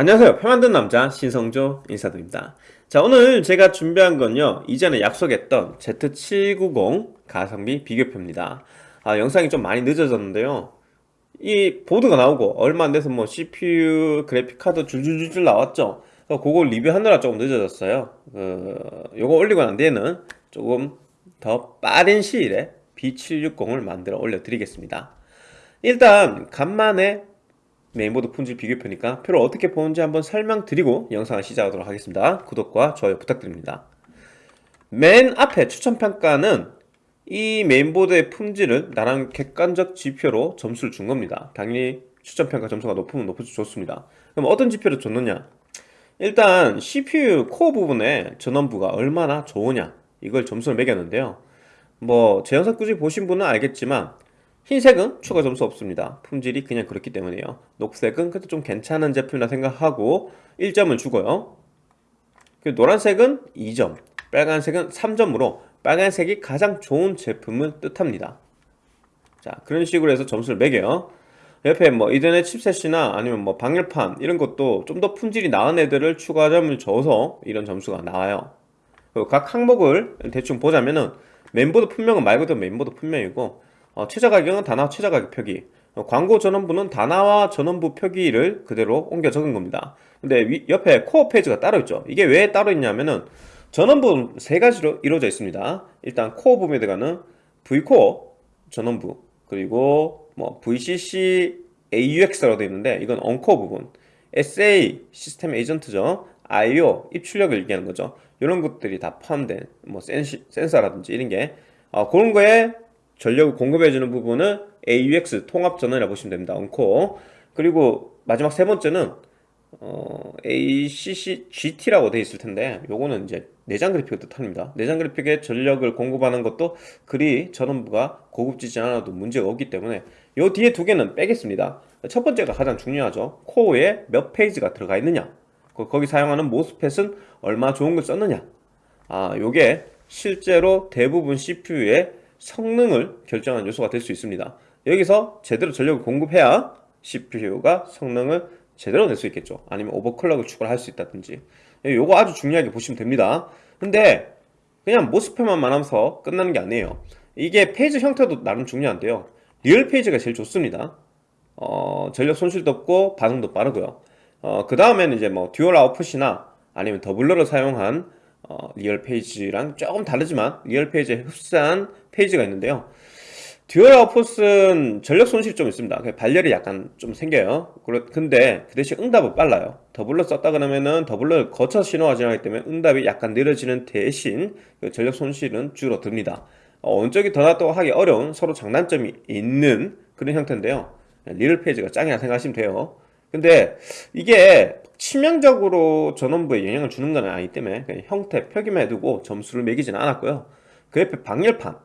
안녕하세요. 표 만든 남자 신성조 인사드립니다. 자 오늘 제가 준비한 건요. 이전에 약속했던 Z790 가성비 비교표입니다. 아, 영상이 좀 많이 늦어졌는데요. 이 보드가 나오고 얼마 안 돼서 뭐 CPU 그래픽카드 줄줄줄줄 나왔죠. 그걸 리뷰하느라 조금 늦어졌어요. 그, 요거 올리고 난 뒤에는 조금 더 빠른 시일에 B760을 만들어 올려드리겠습니다. 일단 간만에 메인보드 품질 비교표니까 표를 어떻게 보는지 한번 설명드리고 영상을 시작하도록 하겠습니다. 구독과 좋아요 부탁드립니다. 맨 앞에 추천평가는 이 메인보드의 품질을 나름 객관적 지표로 점수를 준 겁니다. 당연히 추천평가 점수가 높으면 높을수록 좋습니다. 그럼 어떤 지표를 줬느냐? 일단 CPU 코어 부분의 전원부가 얼마나 좋으냐 이걸 점수를 매겼는데요. 뭐 제 영상 꾸준히 보신 분은 알겠지만 흰색은 추가 점수 없습니다. 품질이 그냥 그렇기 때문에요. 녹색은 그래도 좀 괜찮은 제품이라 생각하고 1점을 주고요. 노란색은 2점 빨간색은 3점으로 빨간색이 가장 좋은 제품을 뜻합니다. 자 그런 식으로 해서 점수를 매겨요. 옆에 뭐 이더넷 칩셋이나 아니면 뭐 방열판 이런 것도 좀 더 품질이 나은 애들을 추가점을 줘서 이런 점수가 나와요. 각 항목을 대충 보자면은 메인보드 품명은 말 그대로 메인보드 품명이고 어, 최저 가격은 다나와 최저 가격 표기. 어, 광고 전원부는 다나와 전원부 표기를 그대로 옮겨 적은 겁니다. 근데 위, 옆에 코어 phase가 따로 있죠. 이게 왜 따로 있냐면은 전원부 세 가지로 이루어져 있습니다. 일단 코어 부분에 들어가는 Vcore 전원부 그리고 뭐 VCC AUX라고 되어 있는데 이건 uncore 부분. SA 시스템 에이전트죠. IO 입출력을 얘기하는 거죠. 이런 것들이 다 포함된 뭐 센시, 센서라든지 이런 게 어, 그런 거에 전력을 공급해주는 부분은 AUX 통합전원이라고 보시면 됩니다. 언코 그리고 마지막 세 번째는 어, ACC GT라고 되어 있을 텐데 요거는 이제 내장 그래픽을 뜻합니다. 내장 그래픽에 전력을 공급하는 것도 그리 전원부가 고급지지 않아도 문제가 없기 때문에 요 뒤에 두 개는 빼겠습니다. 첫 번째가 가장 중요하죠. 코어에 몇 페이지가 들어가 있느냐 거기 사용하는 모스펫은 얼마 좋은 걸 썼느냐 아 요게 실제로 대부분 CPU에 성능을 결정하는 요소가 될 수 있습니다. 여기서 제대로 전력을 공급해야 CPU가 성능을 제대로 낼 수 있겠죠. 아니면 오버클럭을 추가를 할수 있다든지. 요거 아주 중요하게 보시면 됩니다. 근데 그냥 모스펫만 말하면서 끝나는 게 아니에요. 이게 phase 형태도 나름 중요한데요. real phase가 제일 좋습니다. 어, 전력 손실도 없고 반응도 빠르고요. 어, 그 다음에는 이제 뭐 dual output이나 아니면 doubler를 사용한 어, real phase랑 조금 다르지만 real phase에 흡사한 phase가 있는데요. dual output은 전력 손실이 좀 있습니다. 발열이 약간 좀 생겨요. 근데 그 대신 응답은 빨라요. doubler 썼다 그러면은 doubler를 거쳐 신호가 지나기 때문에 응답이 약간 느려지는 대신 그 전력 손실은 줄어듭니다. 어, 어느 쪽이 더 낫다고 하기 어려운 서로 장단점이 있는 그런 형태인데요. real phase가 짱이라 생각하시면 돼요. 근데 이게 치명적으로 전원부에 영향을 주는 건 아니기 때문에 형태 표기만 해두고 점수를 매기지는 않았고요. 그 옆에 방열판.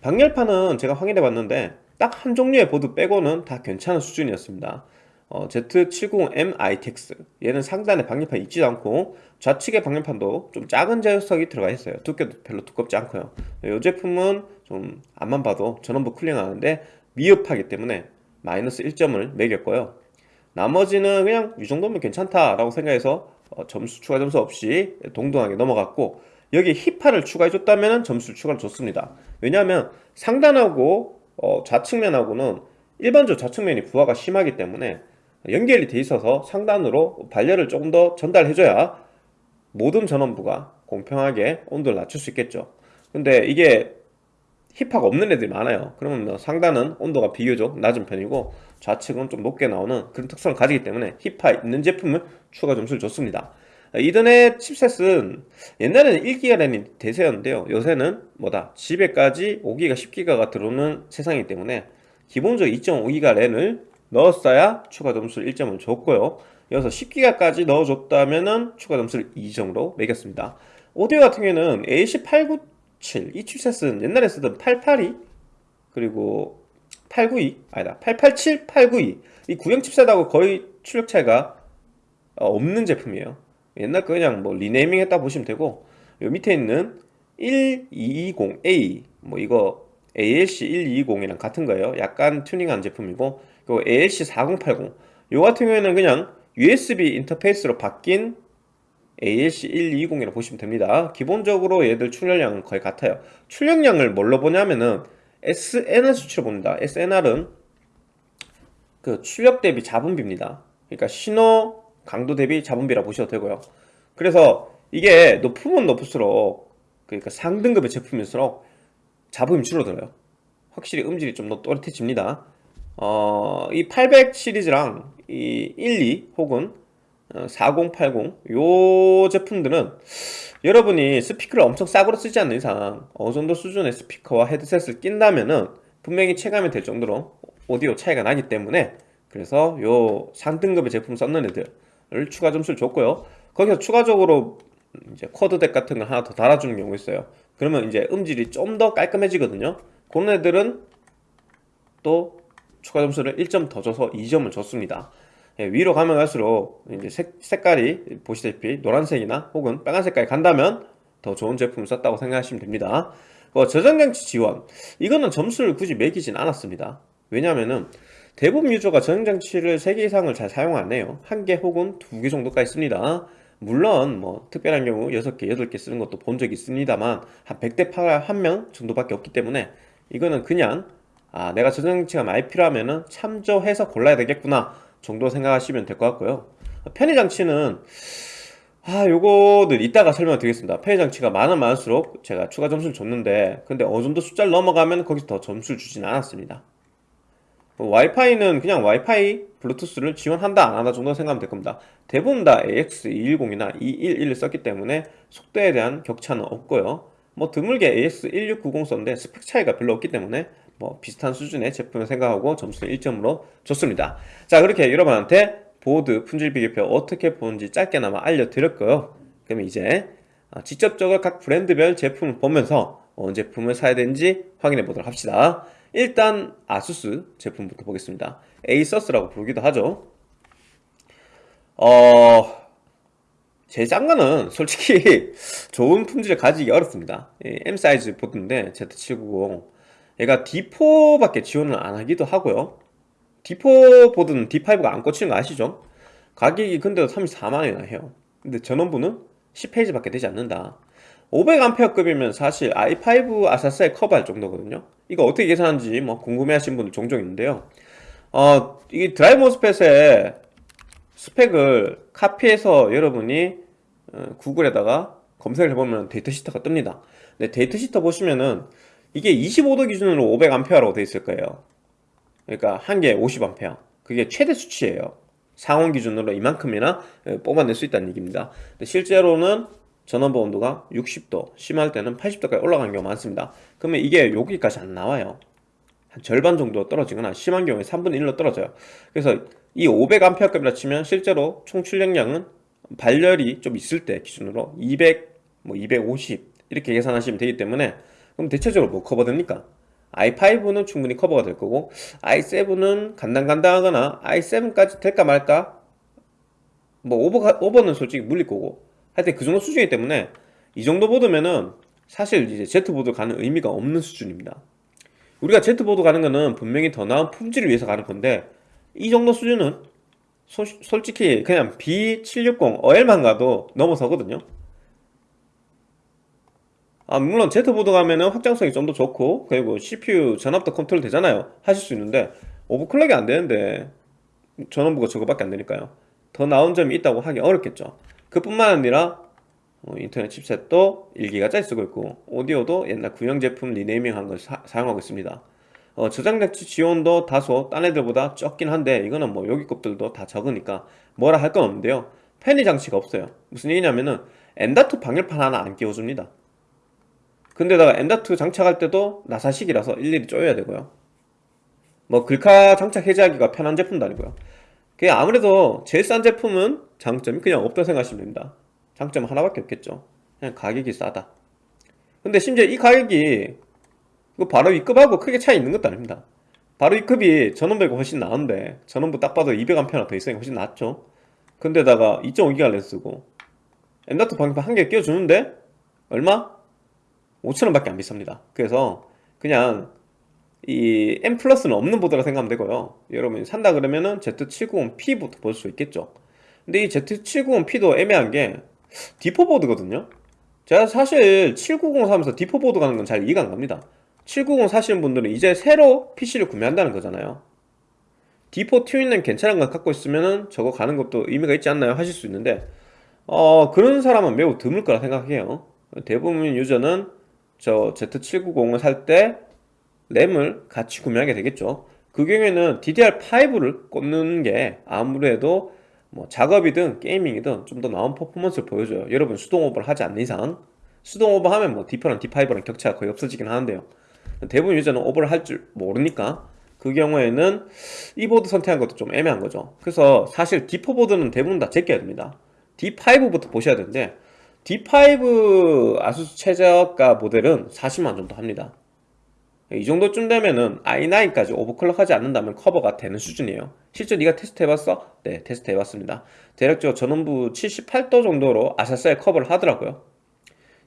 방열판은 제가 확인해 봤는데 딱 한 종류의 보드 빼고는 다 괜찮은 수준이었습니다. 어, Z790M ITX 얘는 상단에 방열판이 있지도 않고 좌측의 방열판도 좀 작은 녀석이 들어가 있어요. 두께도 별로 두껍지 않고요. 이 제품은 좀 앞만 봐도 전원부 쿨링하는데 미흡하기 때문에 마이너스 1점을 매겼고요 나머지는 그냥 이 정도면 괜찮다라고 생각해서 어, 점수 추가 점수 없이 동등하게 넘어갔고 여기 힙화를 추가해줬다면 점수를 추가를 줬습니다. 왜냐하면 상단하고 어, 좌측면하고는 일반적으로 좌측면이 부하가 심하기 때문에 연결이 돼 있어서 상단으로 발열을 조금 더 전달해줘야 모든 전원부가 공평하게 온도를 낮출 수 있겠죠. 근데 이게 힙화가 없는 애들이 많아요. 그러면 뭐 상단은 온도가 비교적 낮은 편이고 좌측은 좀 높게 나오는 그런 특성을 가지기 때문에 힙화 있는 제품을 추가 점수를 줬습니다. 이더넷 칩셋은 옛날에는 1기가 램이 대세였는데요. 요새는 뭐다? 집에까지 5기가 10기가가 들어오는 세상이기 때문에 기본적으로 2.5기가 램을 넣었어야 추가 점수를 1점을 줬고요. 여기서 10기가까지 넣어줬다면 추가 점수를 2점으로 매겼습니다. 오디오 같은 경우에는 AC897 이 칩셋은 옛날에 쓰던 882 그리고 892 아니다. 887, 892 이. 구형 칩셋하고 거의 출력 차이가 어, 없는 제품이에요. 옛날 거 그냥 뭐 리네이밍 했다 보시면 되고 요 밑에 있는 1220A 뭐 이거 ALC 1220이랑 같은 거예요. 약간 튜닝한 제품이고 그리고 ALC 4080 요 같은 경우에는 그냥 USB 인터페이스로 바뀐 ALC1220이라고 보시면 됩니다. 기본적으로 얘들 출력량은 거의 같아요. 출력량을 뭘로 보냐면은 SNR 수치로 봅니다. SNR은 그 출력 대비 잡음비입니다. 그러니까 신호 강도 대비 잡음비라 보셔도 되고요. 그래서 이게 높으면 높을수록 그러니까 상등급의 제품일수록 잡음이 줄어들어요. 확실히 음질이 좀 더 또렷해집니다. 어, 이 800 시리즈랑 이 12 혹은 4080 요 제품들은 여러분이 스피커를 엄청 싸구려 쓰지 않는 이상 어느 정도 수준의 스피커와 헤드셋을 낀다면은 분명히 체감이 될 정도로 오디오 차이가 나기 때문에 그래서 요 상등급의 제품 썼는 애들을 추가 점수를 줬고요. 거기서 추가적으로 이제 쿼드덱 같은 걸 하나 더 달아주는 경우 있어요. 그러면 이제 음질이 좀 더 깔끔해지거든요. 그런 애들은 또 추가 점수를 1점 더 줘서 2점을 줬습니다 예, 위로 가면 갈수록 이제 색, 색깔이 보시다시피 노란색이나 혹은 빨간 색깔이 간다면 더 좋은 제품을 썼다고 생각하시면 됩니다. 어, 저장장치 지원. 이거는 점수를 굳이 매기진 않았습니다. 왜냐하면 대부분 유저가 저장장치를 3개 이상을 잘 사용 안 해요. 한개 혹은 두개 정도까지 씁니다. 물론 뭐 특별한 경우 6개, 8개 쓰는 것도 본 적이 있습니다만 한 100대 8 1명 정도밖에 없기 때문에 이거는 그냥 아 내가 저장장치가 많이 필요하면 참조해서 골라야 되겠구나 정도 생각하시면 될 것 같고요. 편의장치는 아 요거는 이따가 설명 드리겠습니다. 편의장치가 많으면 많을수록 제가 추가 점수를 줬는데 근데 어느정도 숫자를 넘어가면 거기서 더 점수를 주진 않았습니다. 뭐 와이파이는 그냥 와이파이 블루투스를 지원한다 안한다 정도 생각하면 될 겁니다. 대부분 다 AX210이나 211을 썼기 때문에 속도에 대한 격차는 없고요. 뭐 드물게 AX1690 썼는데 스펙 차이가 별로 없기 때문에 뭐 비슷한 수준의 제품을 생각하고 점수를 1점으로 줬습니다. 자 그렇게 여러분한테 보드 품질 비교표 어떻게 보는지 짧게나마 알려드렸고요. 그러면 이제 어, 직접적으로 각 브랜드별 제품을 보면서 어느 제품을 사야 되는지 확인해 보도록 합시다. 일단 아수스 제품부터 보겠습니다. 에이서스라고 부르기도 하죠. 어... 싼 거는 솔직히 좋은 품질을 가지기 어렵습니다. M 사이즈 보드인데 Z790 얘가 D4밖에 지원을 안 하기도 하고요. D4 보드는 D5가 안 꽂히는 거 아시죠? 가격이 근데도 34만원이나 해요. 근데 전원부는 10 phase밖에 되지 않는다. 500A급이면 사실 i5 아슬아슬하게 커버할 정도거든요. 이거 어떻게 계산하는지 뭐 궁금해하시는 분들 종종 있는데요. 어, 이 드라이브 MOSFET의 스펙을 카피해서 여러분이 어, 구글에다가 검색을 해보면 data sheet가 뜹니다. 근데 data sheet 보시면은 이게 25도 기준으로 500A라고 되어 있을 거예요. 그러니까 한 개에 50A 그게 최대 수치예요. 상온 기준으로 이만큼이나 어, 뽑아낼 수 있다는 얘기입니다. 실제로는 전원부 온도가 60도 심할 때는 80도까지 올라가는 경우가 많습니다. 그러면 이게 여기까지 안 나와요. 한 절반 정도 떨어지거나 심한 경우에 3분의 1로 떨어져요. 그래서 이 500A급이라 치면 실제로 총 출력량은 발열이 좀 있을 때 기준으로 200, 뭐 250 이렇게 계산하시면 되기 때문에 그럼 대체적으로 뭐 커버됩니까? i5는 충분히 커버가 될 거고 i7은 간당간당하거나 i7까지 될까 말까? 뭐 오버, 오버는 솔직히 물릴 거고. 하여튼 그 정도 수준이기 때문에 이 정도 보드면은 사실 이제 Z보드 가는 의미가 없는 수준입니다. 우리가 Z보드 가는 거는 분명히 더 나은 품질을 위해서 가는 건데 이 정도 수준은 소, 솔직히 그냥 B760 OL만 가도 넘어서거든요 아 물론 Z보드 가면은 확장성이 좀 더 좋고 그리고 CPU 전압도 컨트롤 되잖아요. 하실 수 있는데 overclock이 안 되는데 전원부가 저거밖에 안 되니까요. 더 나은 점이 있다고 하기 어렵겠죠. 그뿐만 아니라 어, 인터넷 chipset도 1기가 짜리 쓰고 있고 오디오도 옛날 구형 제품 renaming 한 걸 사용하고 있습니다. 어, 저장장치 지원도 다소 딴 애들보다 적긴 한데 이거는 뭐 여기 것들도 다 적으니까 뭐라 할 건 없는데요. 편의 장치가 없어요. 무슨 얘기냐면은 M.2 방열판 하나 안 끼워줍니다 근데다가 M.2 장착할 때도 나사식이라서 일일이 쪼여야 되고요. 뭐 글카 장착 해제하기가 편한 제품도 아니고요. 그게 아무래도 제일 싼 제품은 장점이 그냥 없다 생각하시면 됩니다. 장점 하나밖에 없겠죠. 그냥 가격이 싸다. 근데 심지어 이 가격이 이거 바로 위급하고 크게 차이 있는 것도 아닙니다. 바로 위급이 전원배가 훨씬 나은데 전원부 딱 봐도 200A나 더 있으니까 훨씬 낫죠. 근데다가 2.5기가 렌스고 엔다트 방열판 한개 끼워주는데 얼마? 5천원 밖에 안 비쌉니다. 그래서 그냥 이 M 플러스는 없는 보드라 생각하면 되고요. 여러분이 산다 그러면은 Z790P부터 볼 수 있겠죠. 근데 이 Z790P도 애매한 게 D4 보드거든요. 제가 사실 790 사면서 D4 보드 가는 건 잘 이해가 안 갑니다. 790 사시는 분들은 이제 새로 PC를 구매한다는 거잖아요. D4 튜닝램 괜찮은 걸 갖고 있으면 저거 가는 것도 의미가 있지 않나요? 하실 수 있는데 어 그런 사람은 매우 드물 거라 생각해요. 대부분 유저는 저 Z790을 살 때 램을 같이 구매하게 되겠죠. 그 경우에는 DDR5를 꽂는 게 아무래도 뭐 작업이든 gaming이든 좀 더 나은 퍼포먼스를 보여줘요. 여러분 수동 오버를 하지 않는 이상. 수동 오버 하면 뭐 D4랑 D5랑 격차가 거의 없어지긴 하는데요. 대부분 유저는 오버를 할 줄 모르니까 그 경우에는 이 보드 선택한 것도 좀 애매한 거죠. 그래서 사실 D4 보드는 대부분 다 제껴야 됩니다. D5부터 보셔야 되는데 D5 아수스 최저가 모델은 40만 정도 합니다. 이 정도쯤 되면은 i9까지 overclock 하지 않는다면 커버가 되는 수준이에요. 실제 네가 테스트 해봤어? 네 테스트 해봤습니다. 대략적으로 전원부 78도 정도로 아사스에 커버를 하더라고요.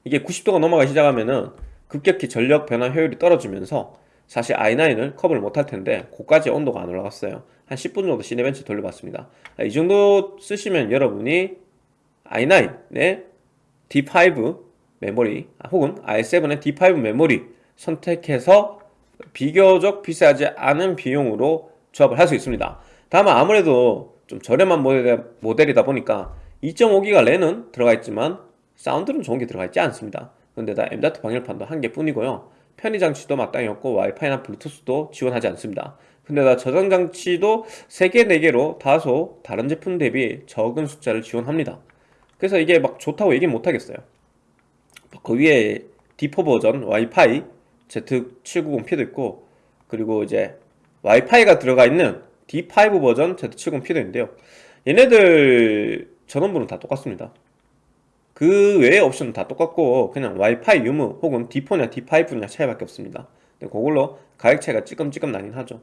이게 90도가 넘어가기 시작하면은 급격히 전력 변환 효율이 떨어지면서 사실 i9을 커버를 못할 텐데 고까지 온도가 안 올라갔어요. 한 10분 정도 시네벤치 돌려봤습니다. 이 정도 쓰시면 여러분이 i9의 D5 메모리 아, 혹은 i7의 D5 메모리 선택해서 비교적 비싸지 않은 비용으로 조합을 할 수 있습니다. 다만 아무래도 좀 저렴한 모델, 이다 보니까 2.5기가 랜은 들어가 있지만 사운드는 좋은 게 들어가 있지 않습니다. 근데다 M.2 방열판도 한 개뿐이고요. 편의 장치도 마땅히 없고 와이파이나 블루투스도 지원하지 않습니다. 근데다 저장 장치도 3개, 4개로 다소 다른 제품 대비 적은 숫자를 지원합니다 그래서 이게 막 좋다고 얘기 못하겠어요. 그 위에 D4 버전 와이파이 Z790P도 있고 그리고 이제 와이파이가 들어가 있는 D5 버전 Z790P도 있는데요. 얘네들 전원부는 다 똑같습니다. 그 외의 옵션은 다 똑같고 그냥 와이파이 유무 혹은 D4냐 D5냐 차이밖에 없습니다. 그걸로 가격 차이가 찌끔찌끔 나긴 하죠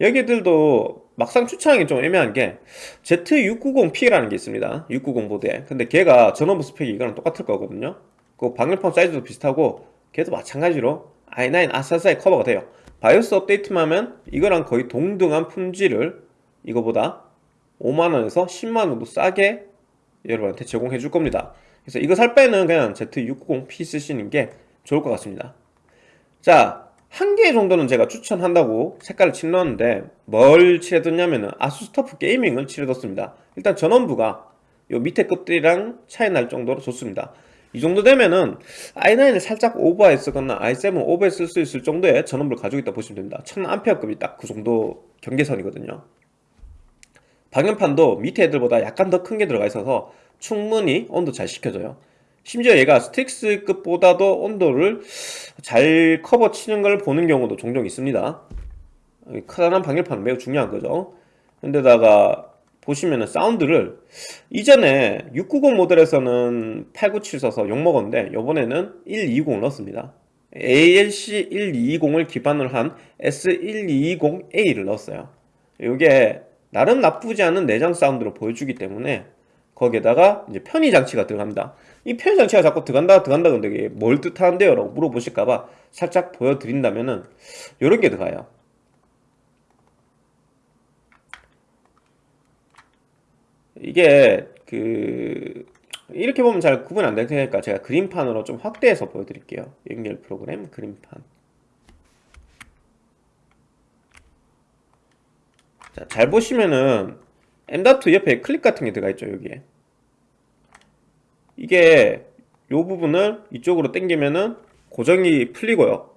여기들도 막상 추천하기 좀 애매한 게 Z690P라는 게 있습니다. 690 보드에. 근데 걔가 전원부 스펙이 이거랑 똑같을 거거든요. 그 방열판 사이즈도 비슷하고 걔도 마찬가지로 i9 아사사에 커버가 돼요. 바이오스 업데이트만 하면 이거랑 거의 동등한 품질을 이거보다 5만원에서 10만원도 싸게 여러분한테 제공해 줄 겁니다. 그래서 이거 살 빼는 그냥 Z690P 쓰시는 게 좋을 것 같습니다. 자 한 개 정도는 제가 추천한다고 색깔을 칠넣었는데 뭘 칠해뒀냐면은 아수스 터프 게이밍을 칠해뒀습니다. 일단 전원부가 요 밑에 것들이랑 차이 날 정도로 좋습니다. 이 정도 되면은 i9을 살짝 오버해 쓰거나 i7 오버해 쓸수 있을 정도의 전원부를 가지고 있다 보시면 됩니다. 1000A급이 딱 그 정도 경계선이거든요. 방열판도 밑에 애들보다 약간 더 큰 게 들어가 있어서 충분히 온도 잘 식혀줘요 심지어 얘가 스틱스급보다도 온도를 잘 커버 치는 걸 보는 경우도 종종 있습니다. 크다란 방열판은 매우 중요한 거죠. 근데다가 보시면은 사운드를 이전에 690 모델에서는 897 써서 욕먹었는데 이번에는 120을 넣었습니다. ALC 1220을 기반으로 한 S1220A를 넣었어요. 이게 나름 나쁘지 않은 내장 사운드로 보여주기 때문에 거기에다가 이제 편의 장치가 들어갑니다 이 편의 장치가 자꾸 들어간다 들어간다 근데 이게 뭘 뜻하는데요? 라고 물어보실까봐 살짝 보여드린다면은 이런 게 들어가요. 이게 그 이렇게 보면 잘 구분 안 될 테니까 제가 그림판으로 좀 확대해서 보여드릴게요. 연결 프로그램 그림판. 자, 잘 보시면은 M.2 옆에 클립 같은 게 들어가 있죠 여기에 이게 요 부분을 이쪽으로 당기면은 고정이 풀리고요.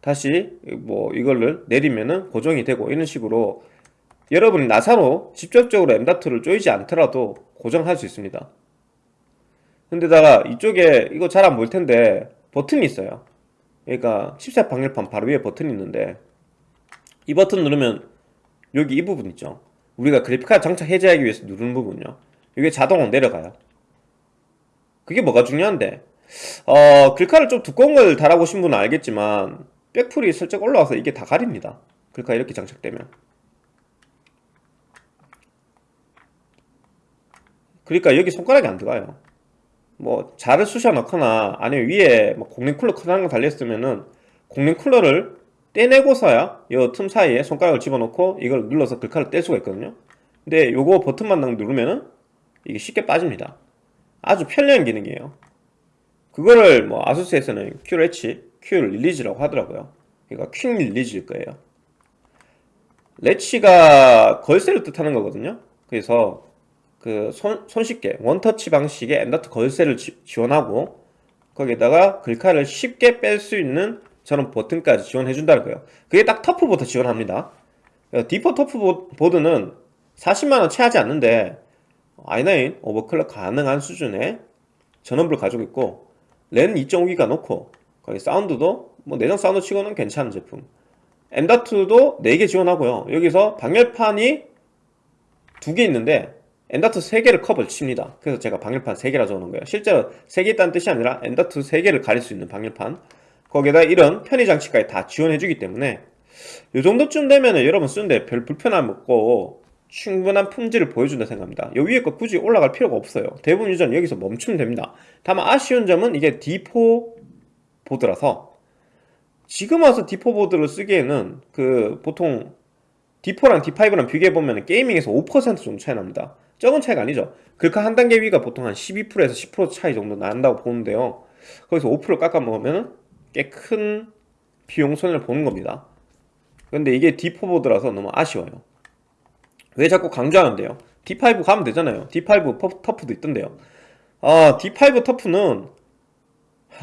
다시 뭐 이거를 내리면은 고정이 되고 이런 식으로 여러분이 나사로 직접적으로 M.2를 조이지 않더라도 고정할 수 있습니다. 근데다가 이쪽에 이거 잘 안 보일 텐데 버튼이 있어요. 그러니까 칩셋 방열판 바로 위에 버튼이 있는데 이 버튼 누르면 여기 이 부분 있죠. 우리가 그래픽카드 장착 해제하기 위해서 누르는 부분요. 이게 자동으로 내려가요 그게 뭐가 중요한데? 어, 글카를 좀 두꺼운 걸 달아보신 분은 알겠지만 백풀이 슬쩍 올라와서 이게 다 가립니다. 글카 이렇게 장착되면. 그러니까 여기 손가락이 안 들어가요. 뭐 자를 쑤셔 넣거나 아니면 위에 뭐 공랭 쿨러 커다란 거 달렸으면은 공랭 쿨러를 떼내고서야 이 틈 사이에 손가락을 집어넣고 이걸 눌러서 글카를 뗄 수가 있거든요. 근데 요거 버튼만 딱 누르면은 이게 쉽게 빠집니다 아주 편리한 기능이에요. 그거를 뭐 아수스에서는 QLH, Q 릴리즈라고 하더라고요. 그러니까 quick release일 거예요. latch가 걸쇠를 뜻하는 거거든요. 그래서 그 손, 손쉽게 원터치 방식의 M.2 걸쇠를 지, 지원하고 거기에다가 글카를 쉽게 뺄 수 있는 저런 버튼까지 지원해 준다는 거예요. 그게 딱 터프부터 지원합니다. D4 터프 보드는 40만원 채 하지 않는데 i9 overclock 가능한 수준의 전원부를 가지고 있고 랜 2.5기가 넣고 거기 사운드도 뭐 내장 사운드 치고는 괜찮은 제품. M.2도 4개 지원하고요. 여기서 방열판이 두개 있는데 M.2 3개를 커버를 칩니다. 그래서 제가 방열판 3개라 적어놓은 거예요. 실제로 3개 있다는 뜻이 아니라 M.2 3개를 가릴 수 있는 방열판. 거기에다 이런 편의 장치까지 다 지원해주기 때문에 이 정도쯤 되면 여러분 쓰는데 별 불편함 없고 충분한 품질을 보여준다 생각합니다. 이 위에 거 굳이 올라갈 필요가 없어요. 대부분 유저는 여기서 멈추면 됩니다. 다만 아쉬운 점은 이게 D4 보드라서 지금 와서 D4 보드를 쓰기에는 그 보통 D4랑 D5랑 비교해보면 게이밍에서 5% 정도 차이 납니다. 적은 차이가 아니죠. 글카 한 단계 위가 보통 한 12%에서 10% 차이 정도 난다고 보는데요. 거기서 5% 깎아 먹으면 꽤 큰 비용 손해를 보는 겁니다. 근데 이게 D4 보드라서 너무 아쉬워요 왜 자꾸 강조하는데요? D5 가면 되잖아요. D5 퍼- 터프도 있던데요. 아 D5 터프는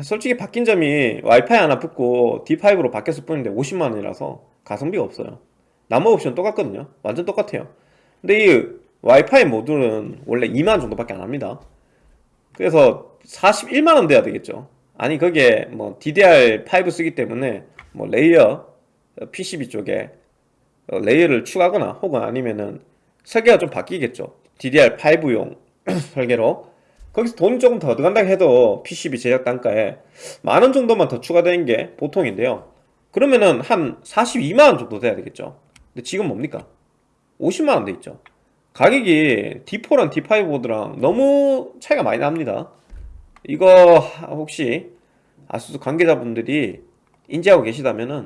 솔직히 바뀐 점이 와이파이 하나 붙고 D5로 바뀌었을 뿐인데 50만원이라서 가성비가 없어요. 나머지 옵션 똑같거든요. 완전 똑같아요. 근데 이 와이파이 모듈은 원래 2만원 정도밖에 안 합니다. 그래서 41만원 돼야 되겠죠. 아니 거기에 뭐 DDR5 쓰기 때문에 뭐 layer 어, PCB 쪽에 어, layer를 추가하거나 혹은 아니면은 설계가 좀 바뀌겠죠. DDR5용 설계로. 거기서 돈이 조금 더 들어간다 해도 PCB 제작 단가에 만 원 정도만 더 추가되는 게 보통인데요. 그러면은 한 42만원 정도 돼야 되겠죠. 근데 지금 뭡니까? 50만원 돼 있죠. 가격이 D4랑 D5 보드랑 너무 차이가 많이 납니다. 이거 혹시 아수스 관계자분들이 인지하고 계시다면은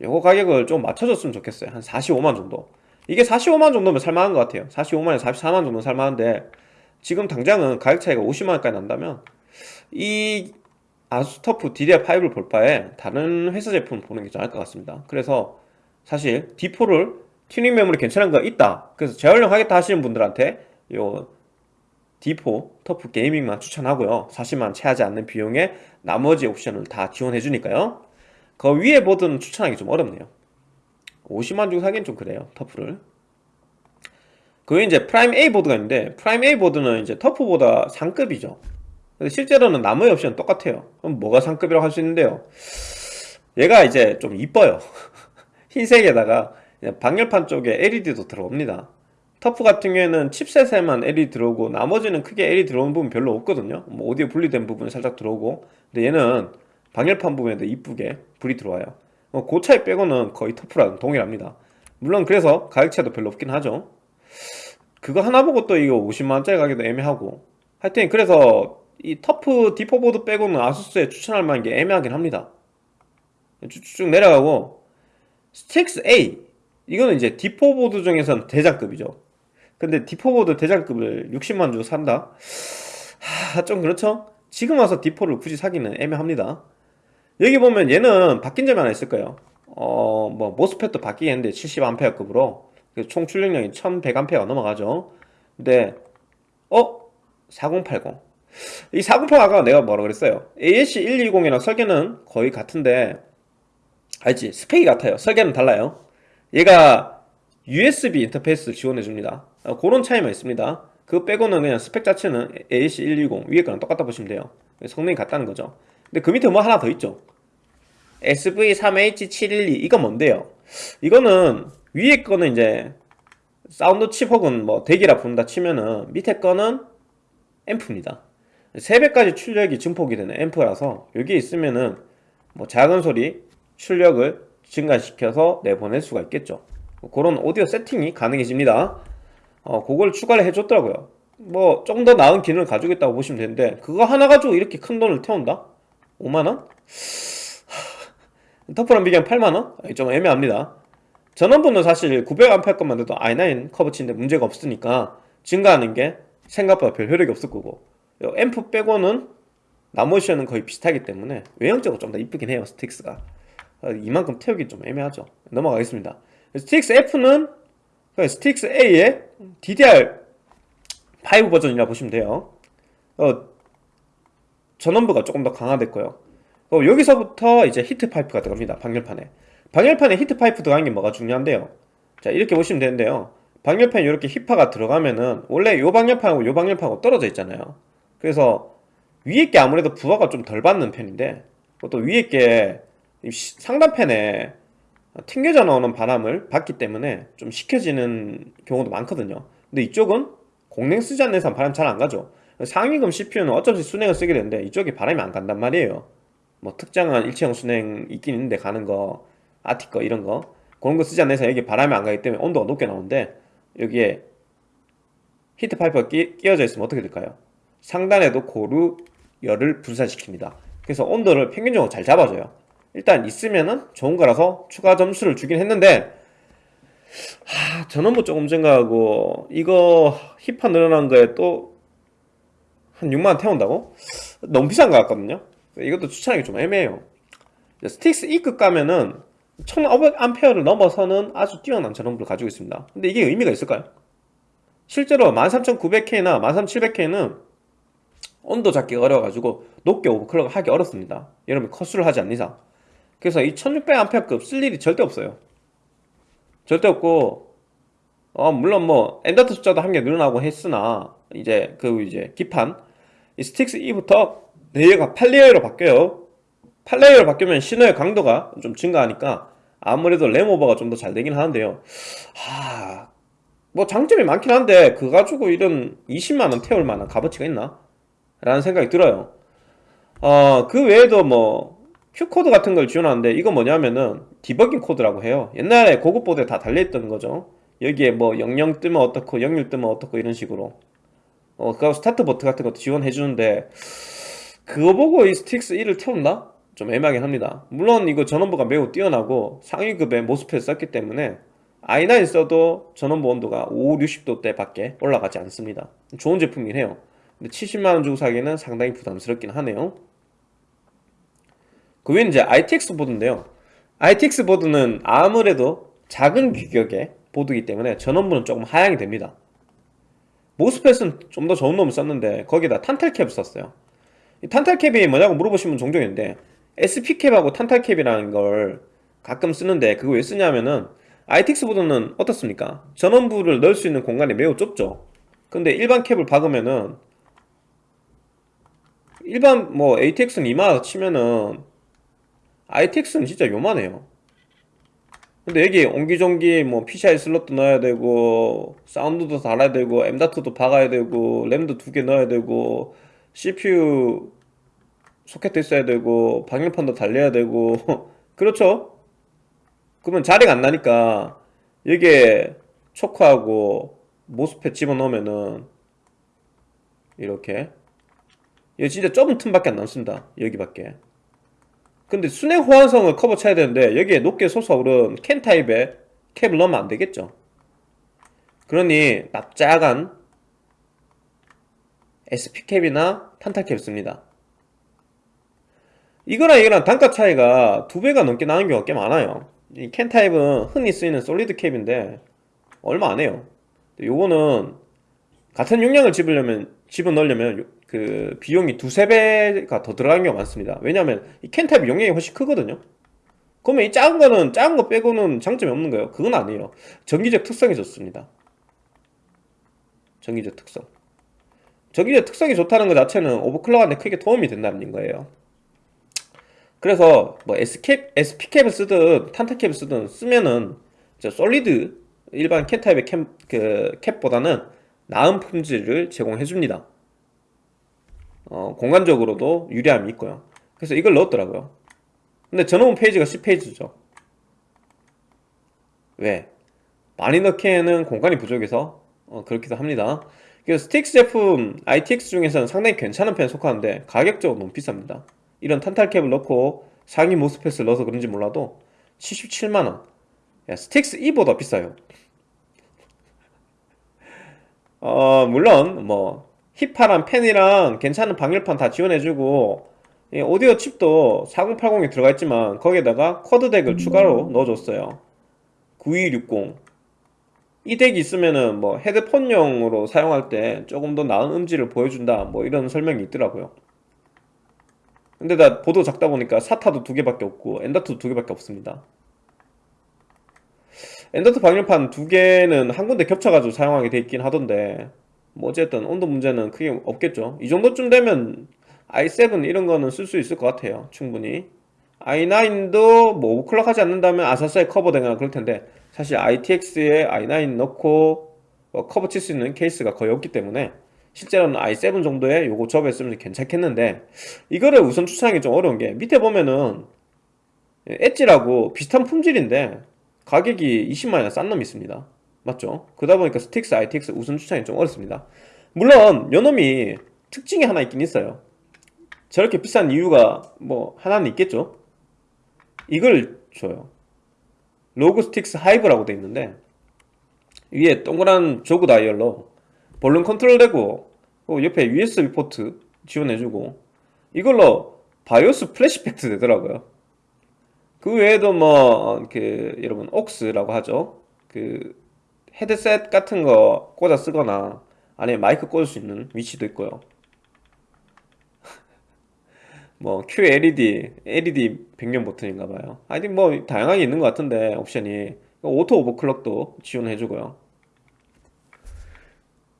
요거 가격을 좀 맞춰줬으면 좋겠어요. 한 45만 정도? 이게 45만 정도면 살만한 것 같아요. 45만에 44만 정도 살만한데 지금 당장은 가격 차이가 50만원까지 난다면 이 아수스 터프 DDR5를 볼 바에 다른 회사 제품 보는 게 나을 것 같습니다. 그래서 사실 D4를 튜닝 메모리 괜찮은 거 있다. 그래서 재활용하겠다 하시는 분들한테 요 D4 터프 게이밍만 추천하고요. 40만 채 하지 않는 비용에 나머지 옵션을 다 지원해 주니까요 그 위에 보드는 추천하기 좀 어렵네요. 50만 주고 사기엔 좀 그래요 터프를. 그 이제 프라임 A 보드가 있는데 프라임 A 보드는 이제 터프보다 상급이죠. 근데 실제로는 나머지 옵션은 똑같아요. 그럼 뭐가 상급이라고 할 수 있는데요? 얘가 이제 좀 이뻐요. 흰색에다가 방열판 쪽에 LED도 들어옵니다. 터프 같은 경우에는 칩셋에만 LED 들어오고 나머지는 크게 LED 들어오는 부분 별로 없거든요. 뭐 오디오 분리된 부분이 살짝 들어오고. 근데 얘는 방열판 부분에도 이쁘게 불이 들어와요. 어, 그 차이 빼고는 거의 터프랑 동일합니다. 물론 그래서 가격 차이도 별로 없긴 하죠. 그거 하나 보고 또 이거 50만원짜리 가격도 애매하고. 하여튼 그래서 이 터프 D4 보드 빼고는 아수스에 추천할 만한 게 애매하긴 합니다. 쭉쭉 내려가고. 스틱스 A. 이거는 이제 D4 보드 중에선 대장급이죠. 근데 D4 보드 대장급을 60만 주고 산다? 하, 좀 그렇죠? 지금 와서 D4를 굳이 사기는 애매합니다 여기 보면 얘는 바뀐 점이 하나 있을 거예요. 어, 뭐 MOSFET도 바뀌겠는데 70A급으로. 총 출력량이 1100A 넘어가죠. 근데 어? 4080 이 4080 아까 내가 뭐라 그랬어요? AS120이랑 설계는 거의 같은데 알지? 스펙이 같아요. 설계는 달라요. 얘가 USB 인터페이스를 지원해 줍니다. 어, 그런 차이만 있습니다. 그거 빼고는 그냥 스펙 자체는 AS120 위에 거랑 똑같다 보시면 돼요. 성능이 같다는 거죠 근데 그 밑에 뭐 하나 더 있죠. SV3H712 이건 뭔데요? 이거는 위에 거는 이제 사운드 칩 혹은 뭐 대기라 부른다 치면은 밑에 거는 앰프입니다. 3배까지 출력이 증폭이 되는 앰프라서 여기에 있으면은 뭐 작은 소리 출력을 증가시켜서 내보낼 수가 있겠죠. 그런 오디오 세팅이 가능해집니다. 어, 그걸 추가를 해줬더라고요. 뭐 좀 더 나은 기능을 가지고 있다고 보시면 되는데 그거 하나 가지고 이렇게 큰 돈을 태운다? 5만원? TUF랑 비교하면 8만원? 좀 애매합니다. 전원부는 사실 900A 것만 돼도 i9 커버 치는데 문제가 없으니까 증가하는 게 생각보다 별 효력이 없을 거고. 요 앰프 빼고는 나머지는 거의 비슷하기 때문에 외형적으로 좀 더 이쁘긴 해요 Strix가. 어, 이만큼 태우기 좀 애매하죠. 넘어가겠습니다. Strix F는 Strix A의 DDR5 버전이라 보시면 돼요. 어, 전원부가 조금 더 강화됐고요. 어, 여기서부터 이제 히트 파이프가 들어갑니다 방열판에. 방열판에 히트 파이프 들어가는 게 뭐가 중요한데요? 자 이렇게 보시면 되는데요. 방열판에 이렇게 히파가 들어가면은 원래 요 방열판하고 요 방열판하고 떨어져 있잖아요. 그래서 위에 게 아무래도 부하가 좀 덜 받는 편인데 또 위에 게 상단팬에 튕겨져 나오는 바람을 받기 때문에 좀 식혀지는 경우도 많거든요. 근데 이쪽은 공냉 쓰지 않는 이상 바람 잘 안 가죠 상위금 CPU는 없이 순행을 쓰게 되는데 이쪽에 바람이 안 간단 말이에요. 뭐 특정한 일체형 순행 있긴 있는데 가는 거 아티 거 이런 거 그런 거 쓰지 이상 여기 바람이 안 가기 때문에 온도가 높게 나오는데 여기에 히트 파이프가 끼, 끼워져 있으면 어떻게 될까요? 상단에도 고루 열을 분산시킵니다. 그래서 온도를 평균적으로 잘 잡아줘요. 일단 있으면은 좋은 거라서 추가 점수를 주긴 했는데 하, 전원부 조금 증가하고 이거 힙화 늘어난 거에 또 한 6만원 태운다고? 너무 비싼 것 같거든요. 이것도 추천하기 좀 애매해요. 스틱스 E급 가면은 1500A를 넘어서는 아주 뛰어난 전원부를 가지고 있습니다. 근데 이게 의미가 있을까요? 실제로 13900K나 13700K는 온도 잡기가 어려워가지고 높게 오버클럭 하기 어렵습니다. 여러분 컷수를 하지 않는 이상. 그래서 이 1600A급 쓸 일이 절대 없어요. 절대 없고 어 물론 뭐 M.2 숫자도 한 개 늘어나고 했으나 이제 그 이제 기판 이 스틱스 E부터 레이어가 8layer로 바뀌어요. 8레이어로 바뀌면 신호의 강도가 좀 증가하니까 아무래도 램오버가 좀 더 잘 되긴 하는데요. 하... 뭐 장점이 많긴 한데 그거 가지고 이런 20만원 태울 만한 값어치가 있나? 라는 생각이 들어요. 어, 그 외에도 뭐 Q코드 같은 걸 지원하는데 이거 뭐냐면은 디버깅 코드라고 해요. 옛날에 고급 보드에 다 달려있던 거죠. 여기에 뭐 00 뜨면 어떻고 01 뜨면 어떻고 이런 식으로 어, 그 스타트 버튼 같은 것도 지원해 주는데 그거 보고 이 Strix E를 태운다? 좀 애매하긴 합니다. 물론 이거 전원부가 매우 뛰어나고 상위급의 MOSFET을 썼기 때문에 i9 써도 전원부 온도가 5, 60도대 밖에 올라가지 않습니다. 좋은 제품이긴 해요. 근데 70만원 주고 사기는 상당히 부담스럽긴 하네요. 그 외에는 이제 ITX 보드인데요. ITX 보드는 아무래도 작은 규격의 보드이기 때문에 전원부는 조금 하향이 됩니다 모스펫은 좀 더 좋은 놈을 썼는데 거기다 탄탈캡을 썼어요. 이 탄탈캡이 뭐냐고 물어보시면 종종 있는데 SP캡하고 탄탈캡이라는 걸 가끔 쓰는데 그거 왜 쓰냐면은 ITX 보드는 어떻습니까? 전원부를 넣을 수 있는 공간이 매우 좁죠. 근데 일반 캡을 박으면은 일반 뭐 ATX는 이마다 치면은 ITX는 진짜 요만해요 근데 여기 옹기종기 뭐 PCI 슬롯도 넣어야 되고 사운드도 달아야 되고 M다트도 박아야 되고 램도 두 개 넣어야 되고 CPU 소켓도 있어야 되고 방열판도 달려야 되고. 그렇죠? 그러면 자리가 안 나니까 여기에 초크하고 모스펫 집어넣으면은 이렇게. 이거 진짜 좁은 틈밖에 안 남습니다. 여기밖에 근데 순행 호환성을 커버 쳐야 되는데 여기에 높게 솟아오른 캔 타입의 캡을 넣으면 안 되겠죠? 그러니 납작한 SP캡이나 탄탈캡을 씁니다. 이거랑 이거랑 단가 차이가 두 배가 넘게 나는 경우가 꽤 많아요. 이 캔 타입은 흔히 쓰이는 솔리드 캡인데 얼마 안 해요. 요거는 같은 용량을 집으려면 집어넣으려면 그 비용이 두세 배가 더 들어가는 경우가 많습니다. 왜냐하면 이 캔탑이 용량이 훨씬 크거든요. 그러면 이 작은 거는 작은 거 빼고는 장점이 없는 거예요. 그건 아니에요. 전기적 특성이 좋습니다. 전기적 특성. 전기적 특성이 좋다는 것 자체는 오버클럭하는데 크게 도움이 된다는 거예요. 그래서 뭐 SP캡을 쓰든 탄타캡을 쓰든 쓰면은 저 솔리드 일반 캔 타입의 캡, 그 캡보다는 나은 품질을 제공해 줍니다 어, 공간적으로도 유리함이 있고요. 그래서 이걸 넣었더라고요. 근데 전원 페이지가 10페이지죠. 왜? 많이 넣기에는 공간이 부족해서 어, 그렇기도 합니다. 그래서 Strix 제품 ITX 중에서는 상당히 괜찮은 편에 속하는데 가격적으로 너무 비쌉니다. 이런 탄탈캡을 넣고 상위 MOSFET을 넣어서 그런지 몰라도 77만원. 야, Strix E보다 비싸요. 어, 물론 뭐 히파 팬이랑 괜찮은 방열판 다 지원해주고 이 오디오 칩도 4080에 들어가 있지만 거기에다가 quad DAC을 추가로 넣어줬어요. 9260. 이 덱이 있으면은 뭐 헤드폰용으로 사용할 때 조금 더 나은 음질을 보여준다 뭐 이런 설명이 있더라고요. 근데 나 보도 작다 보니까 사타도 두 개밖에 없고 엔더트도 두 개밖에 없습니다. 엔더트 방열판 두 개는 한 군데 겹쳐가지고 사용하게 돼 있긴 하던데 뭐 어쨌든 온도 문제는 크게 없겠죠. 이 정도쯤 되면 i7 이런 거는 쓸 수 있을 것 같아요. 충분히. i9도 뭐 오버클럭 하지 않는다면 아사스에 커버되거나 그럴 텐데 사실 ITX에 i9 넣고 어, 커버 칠 수 있는 케이스가 거의 없기 때문에 실제로는 i7 정도의 요거 조합했으면 괜찮겠는데 이거를 우선 추천하기 좀 어려운 게 밑에 보면은 Edge라고 비슷한 품질인데 가격이 20만원이나 싼 놈이 있습니다 맞죠? 그러다 보니까 Strix ITX 우선 추천이 좀 어렵습니다. 물론 요놈이 특징이 하나 있긴 있어요. 저렇게 비싼 이유가 뭐 하나는 있겠죠? 이걸 줘요. ROG Strix Hive라고 돼 있는데 위에 동그란 jog dial로 볼륨 컨트롤 되고 그 옆에 USB 포트 지원해주고 이걸로 바이오스 플래시팩트 되더라고요. 그 외에도 뭐그 여러분 AUX라고 하죠? 그 헤드셋 같은 거 꽂아 쓰거나 안에 마이크 꽂을 수 있는 위치도 있고요. 뭐 QLED, LED 백년 버튼인가 봐요. 하여튼 뭐 다양하게 있는 것 같은데 옵션이. 오토 오버클럭도 지원해주고요.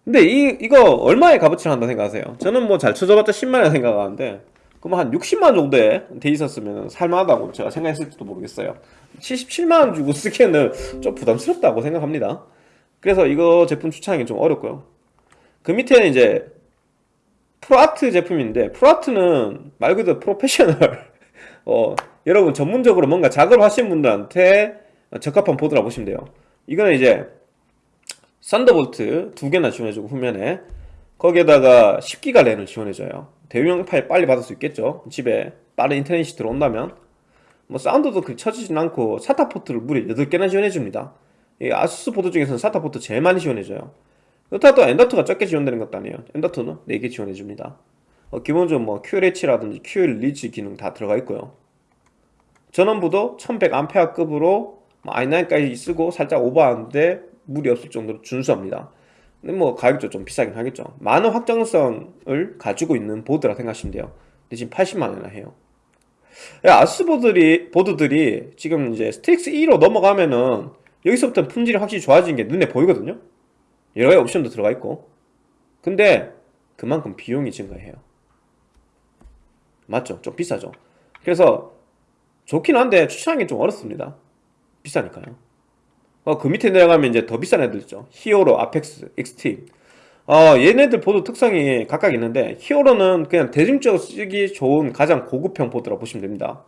근데 이, 이거 얼마의 값어치를 한다 생각하세요? 저는 뭐 잘 쳐져봤자 10만원 생각하는데 그럼 한 60만원 정도에 돼 있었으면 살만하다고 제가 생각했을지도 모르겠어요. 77만원 주고 쓰기에는 좀 부담스럽다고 생각합니다 그래서 이거 제품 추천하기 좀 어렵고요. 그 밑에는 이제 ProArt 제품인데 ProArt는 말 그대로 프로페셔널. 어, 여러분 전문적으로 뭔가 작업을 하시는 분들한테 적합한 보드라 보시면 돼요. 이거는 이제 Thunderbolt 두 개나 지원해주고 후면에 거기에다가 10기가 LAN을 지원해줘요. 대용량 파일 빨리 받을 수 있겠죠. 집에 빠른 인터넷이 들어온다면. 뭐 사운드도 그렇게 처지진 않고 SATA 포트를 무려 8개나 지원해줍니다 이 ASUS 보드 중에서는 SATA 포트 제일 많이 지원해줘요. 그렇다고 엔더트가 적게 지원되는 것도 아니에요. 엔더트는 4개 지원해줍니다. 어, 기본적으로 뭐 Q-LED라든지 Q-release 기능 다 들어가 있고요. 전원부도 1100A급으로 뭐 i9까지 쓰고 살짝 오버하는데 무리 없을 정도로 준수합니다. 근데 뭐 가격도 좀 비싸긴 하겠죠. 많은 확장성을 가지고 있는 보드라 생각하시면 돼요. 근데 지금 80만원이나 해요. ASUS 보드들이, 보드들이 지금 이제 Strix E로 넘어가면은 여기서부터 품질이 확실히 좋아지는 게 눈에 보이거든요? 여러 가지 옵션도 들어가 있고. 근데 그만큼 비용이 증가해요. 맞죠? 좀 비싸죠? 그래서 좋긴 한데 추천하기 좀 어렵습니다. 비싸니까요. 어, 그 밑에 내려가면 이제 더 비싼 애들 있죠? Hero, Apex, Extreme 어, 얘네들 보드 특성이 각각 있는데 Hero는 그냥 대중적으로 쓰기 좋은 가장 고급형 보드라 보시면 됩니다.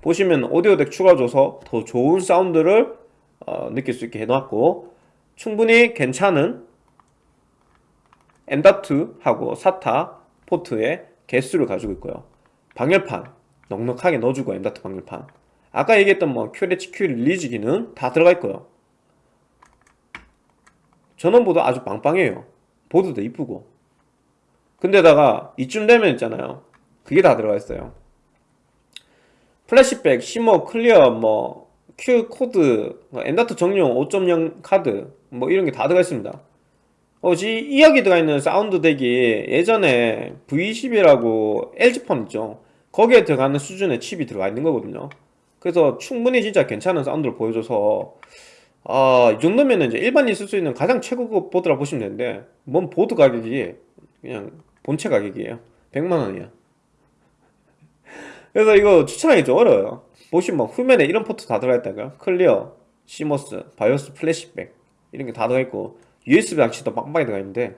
보시면 오디오 DAC 추가줘서 더 좋은 사운드를 어, 느낄 수 있게 해놨고 충분히 괜찮은 M.2하고 SATA 포트의 개수를 가지고 있고요. 방열판 넉넉하게 넣어주고 M.2 방열판. 아까 얘기했던 뭐 QHQ 릴리즈 기능 다 들어가 있고요. 전원부도 아주 빵빵해요. 보드도 이쁘고. 근데다가 이쯤 되면 있잖아요. 그게 다 들어가 있어요. flashback, CMOS, clear, 뭐 Q 코드, 엔더트 정용 5.0 카드 뭐 이런 게 다 들어가 있습니다. 어 지 이야기 들어가 있는 사운드 DAC이 예전에 V10이라고 LG폰 있죠? 거기에 들어가는 수준의 칩이 들어가 있는 거거든요. 그래서 충분히 진짜 괜찮은 사운드를 보여줘서 아, 이 정도면 이제 일반인이 쓸 수 있는 가장 최고급 보드라 보시면 되는데 뭔 보드 가격이 그냥 본체 가격이에요. 100만원이야. 그래서 이거 추천하기 좀 어려워요 보시면 뭐 후면에 이런 포트 다 들어가 있다고요. clear, CMOS, 바이오스 플래시백 이런 게 다 들어있고 USB 장치도 빵빵히 들어가 있는데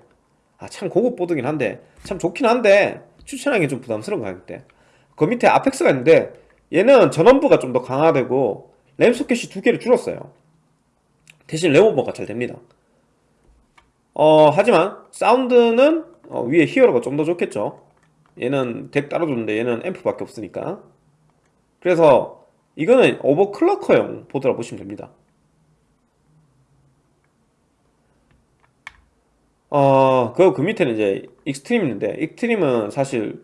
아 참 고급 보드긴 한데 참 좋긴 한데 추천하기 좀 부담스러운 가격대 그 밑에 아펙스가 있는데 얘는 전원부가 좀 더 강화되고 램 소켓이 두 개를 줄었어요. 대신 램 오버가 잘 됩니다. 어 하지만 사운드는 어, 위에 히어로가 좀 더 좋겠죠. 얘는 DAC 따로 줬는데 얘는 앰프밖에 없으니까. 그래서 이거는 overclocker용 보드라 보시면 됩니다. 어, 그, 그 밑에는 이제 익스트림 있는데 익스트림은 사실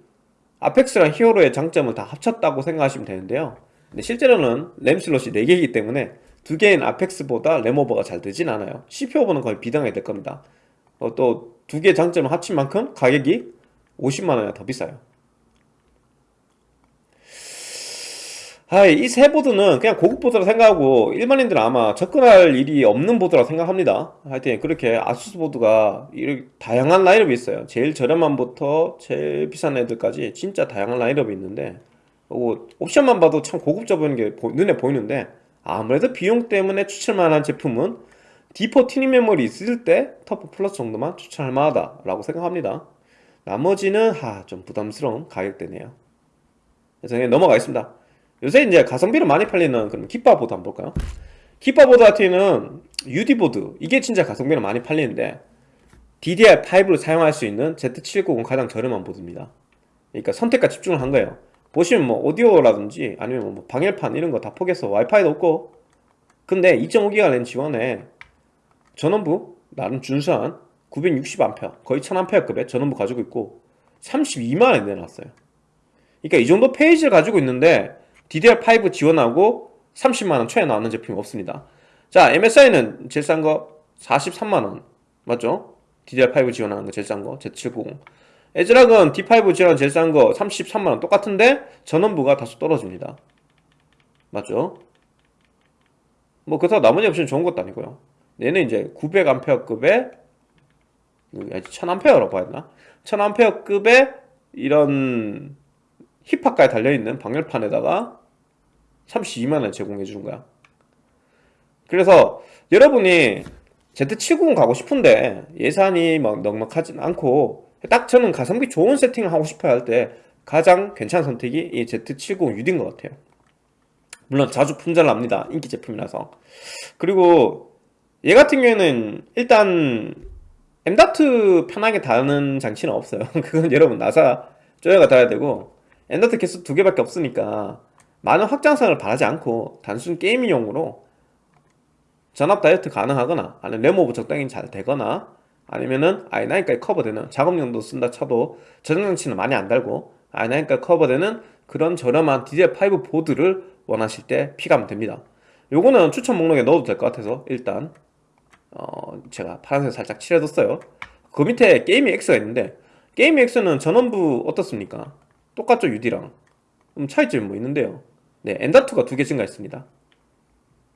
아펙스랑 히어로의 장점을 다 합쳤다고 생각하시면 되는데요. 근데 실제로는 램 슬롯이 4개이기 때문에 2개인 아펙스보다 램 오버가 잘 되진 않아요. CPU 오버는 거의 비등하게 될 겁니다. 어, 또 2개 장점을 합친 만큼 가격이 50만원이나 더 비싸요. 아, 이세 보드는 그냥 고급 보드라 생각하고 일반인들은 아마 접근할 일이 없는 보드라 생각합니다. 하여튼 그렇게 아수스 보드가 이렇게 다양한 라인업이 있어요. 제일 저렴한부터 제일 비싼 애들까지 진짜 다양한 라인업이 있는데 뭐 옵션만 봐도 참 고급져 보이는 게 보- 눈에 보이는데 아무래도 비용 때문에 추천할 만한 제품은 D4 튜닝 메모리 있을 때 터프 플러스 정도만 추천할 만하다라고 생각합니다. 나머지는 하, 좀 부담스러운 가격대네요. 그래서 넘어가겠습니다. 요새 이제 가성비로 많이 팔리는 그런 깃바보드 한번 볼까요? 깃바보드 같은 경우는 UD보드 이게 진짜 가성비로 많이 팔리는데 DDR5로 사용할 수 있는 Z790 가장 저렴한 보드입니다. 그러니까 선택과 집중을 한 거예요. 보시면 뭐 오디오라든지 아니면 뭐 방열판 이런 거 다 포기해서 와이파이도 없고 근데 2.5기가 랜 지원에 전원부 나름 준수한 960A 거의 1000A급의 전원부 가지고 있고 32만원에 내놨어요. 그러니까 이 정도 페이지를 가지고 있는데 DDR5 지원하고 30만원 초에 나오는 제품이 없습니다. 자, MSI는 제일 싼 거 43만원. 맞죠? DDR5 지원하는 거 제일 싼 거, Z790. 에즈락은 D5 지원 제일 싼 거 33만원 똑같은데 전원부가 다소 떨어집니다. 맞죠? 뭐 그렇다고 나머지 옵션 좋은 것도 아니고요. 얘는 이제 900A급의 1000A라고 봐야 되나? 1000A급의 이런 힙합까지 달려있는 방열판에다가 32만원 제공해 주는 거야. 그래서 여러분이 Z790 가고 싶은데 예산이 막 넉넉하진 않고 딱 저는 가성비 좋은 세팅을 하고 싶어야 할 때 가장 괜찮은 선택이 이 Z790 UD인 것 같아요. 물론 자주 품절 납니다. 인기 제품이라서. 그리고 얘 같은 경우에는 일단 M.2 편하게 다는 장치는 없어요. 그건 여러분 나사 쪼여가 달아야 되고 M.2 개수 두 개밖에 없으니까 많은 확장성을 바라지 않고 단순 게이밍용으로 전압 다이어트 가능하거나 아니면 램오버 적당히 잘 되거나 아니면은 i9까지 커버되는 작업용도 쓴다 쳐도 저장장치는 많이 안 달고 i9까지 커버되는 그런 저렴한 DDR5 보드를 원하실 때 pick하면 됩니다. 요거는 추천 목록에 넣어도 될 것 같아서 일단 어 제가 파란색 살짝 칠해뒀어요. 그 밑에 게이밍 X가 있는데 게이밍 X는 전원부 어떻습니까? 똑같죠 UD랑? 차이점이 뭐 있는데요 네 M.2가 두 개 증가했습니다.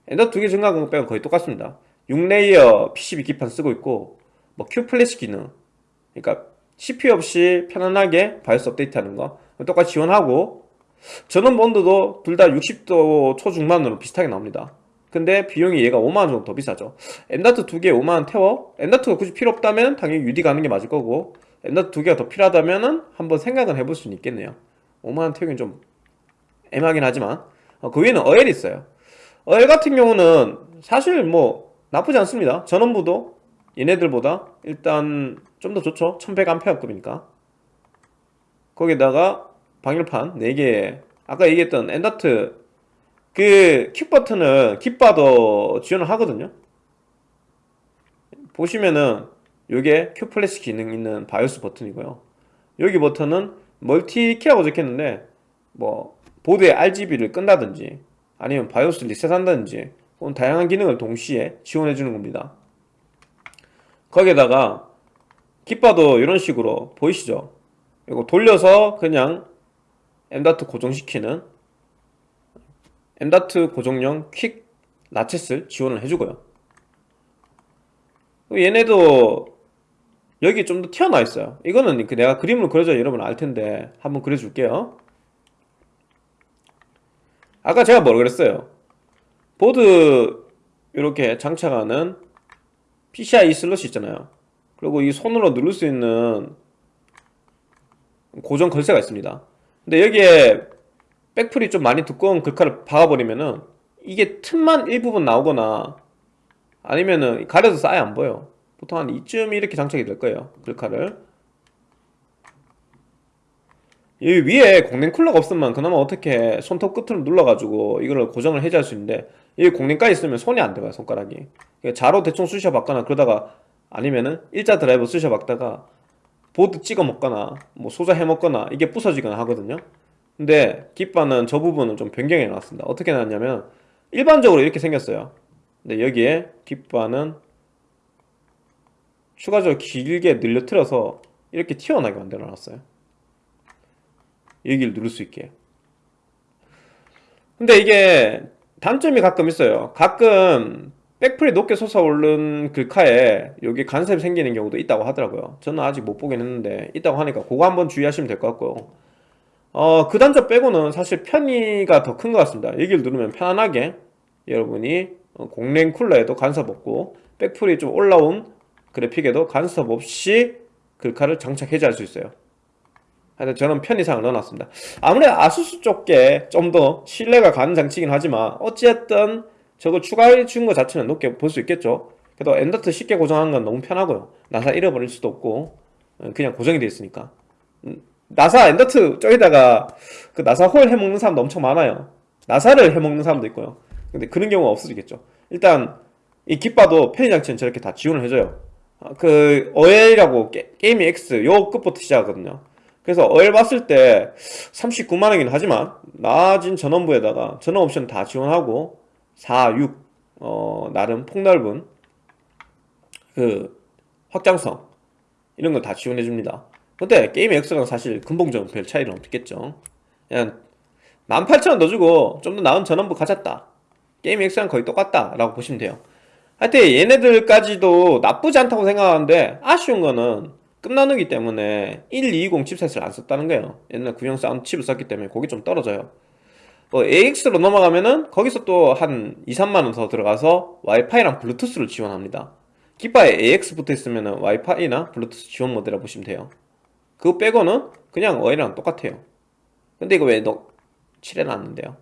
M.2 두 개 증가한 거 빼고 거의 똑같습니다. 6layer PCB 기판 쓰고 있고 뭐 Q flash 기능 그러니까 CPU 없이 편안하게 바이오스 업데이트 하는 거 똑같이 지원하고 전원부 온도도 둘 다 60도 초중반으로 비슷하게 나옵니다. 근데 비용이 얘가 5만원 정도 더 비싸죠. M.2 두 개에 5만원 태워? 엔다트가 굳이 필요 없다면 당연히 UD 가는 게 맞을 거고 M.2 두 개가 더 필요하다면 은 한번 생각은 해볼 수는 있겠네요. 5만원 태우긴 좀 애매하긴 하지만 어, 그 위에는 어엘이 있어요. 어엘 같은 경우는 사실 뭐 나쁘지 않습니다. 전원부도 얘네들보다 일단 좀 더 좋죠. 1100A급이니까. 거기다가 방열판 4개. 아까 얘기했던 M.2 그 quick 버튼은 깃바도 지원을 하거든요. 보시면은 요게 Q flash 기능 있는 바이오스 버튼이고요. 여기 버튼은 multi key라고 적혔는데 뭐 보드의 RGB를 끈다든지 아니면 바이오스 리셋한다든지 그런 다양한 기능을 동시에 지원해 주는 겁니다. 거기에다가 깃바도 이런 식으로 보이시죠? 이거 돌려서 그냥 M.2 고정시키는 M.2 고정용 quick 라쳇을 지원을 해주고요. 얘네도 여기 좀 더 튀어나와 있어요. 이거는 그 내가 그림으로 그려줘야 여러분 알텐데 한번 그려줄게요 아까 제가 뭐라 그랬어요? 보드 이렇게 장착하는 PCI 슬롯이 있잖아요. 그리고 이 손으로 누를 수 있는 고정 걸쇠가 있습니다. 근데 여기에 백플이 좀 많이 두꺼운 글카를 박아버리면은 이게 틈만 일부분 나오거나 아니면은 가려져서 아예 안 보여. 보통 한 이쯤 이렇게 장착이 될 거예요 글카를 여기 위에 공랭 쿨러가 없으면 그나마 어떻게 손톱 끝으로 눌러가지고 이거를 고정을 해제할 수 있는데 여기 공랭까지 있으면 손이 안 들어가요 손가락이. 자로 대충 쑤셔 받거나 그러다가 아니면은 일자 드라이버 쓰셔봤다가 보드 찍어 먹거나 뭐 소자 해 먹거나 이게 부서지거나 하거든요. 근데 깃바는 저 부분을 좀 변경해 놨습니다. 어떻게 놨냐면 일반적으로 이렇게 생겼어요. 근데 여기에 깃바는 추가적으로 길게 늘려틀어서 이렇게 튀어나게 만들어 놨어요 여기를 누를 수 있게. 근데 이게 단점이 가끔 있어요. 가끔 백플이 높게 솟아오른 글카에 여기 간섭이 생기는 경우도 있다고 하더라고요. 저는 아직 못 보긴 했는데 있다고 하니까 그거 한번 주의하시면 될 것 같고요 어, 그 단점 빼고는 사실 편의가 더 큰 것 같습니다. 여기를 누르면 편안하게 여러분이 어, 공랭 쿨러에도 간섭 없고 백플이 좀 올라온 그래픽에도 간섭 없이 글카를 장착 해제할 수 있어요 저는 편의상을 넣어놨습니다. 아무래도 아수스 쪽에 좀 더 신뢰가 가는 장치이긴 하지만 어쨌든 저거 추가해 준것 자체는 높게 볼 수 있겠죠. 그래도 M.2 쉽게 고정하는 건 너무 편하고요. 나사 잃어버릴 수도 없고 어, 그냥 고정이 되어 있으니까. 음, 나사 엔더트 쪽에다가 그 나사 홀 해먹는 사람도 엄청 많아요. 나사를 해먹는 사람도 있고요. 근데 그런 경우가 없어지겠죠. 일단 이 깃바도 편의 장치는 저렇게 다 지원을 해줘요. 아, 그 어엘이라고 게, 임이 X 요 끝부터 시작하거든요 그래서 어엘 봤을 때 39만원이긴 하지만 낮은 전원부에다가 전원 옵션 다 지원하고 4, 6 어, 나름 폭넓은 그 확장성 이런 거 다 지원해 줍니다. 근데 게이밍 X랑 사실 근본적으로 별 차이는 없겠죠. 그냥 18,000원 더 주고 좀 더 나은 전원부 가졌다. 게이밍 X랑 거의 똑같다 라고 보시면 돼요. 하여튼 얘네들까지도 나쁘지 않다고 생각하는데 아쉬운 거는 급나누기 때문에 1220 칩셋을 안 썼다는 거예요. 옛날 구형 사운드 칩을 썼기 때문에 그게 좀 떨어져요. 뭐 AX로 넘어가면은 거기서 또 한 2, 3만원 더 들어가서 와이파이랑 블루투스를 지원합니다. 깃바에 AX 붙어있으면 와이파이나 블루투스 지원 모델이라 보시면 돼요. 그거 빼고는 그냥 어엘이랑 똑같아요. 근데 이거 왜 너, 칠해놨는데요?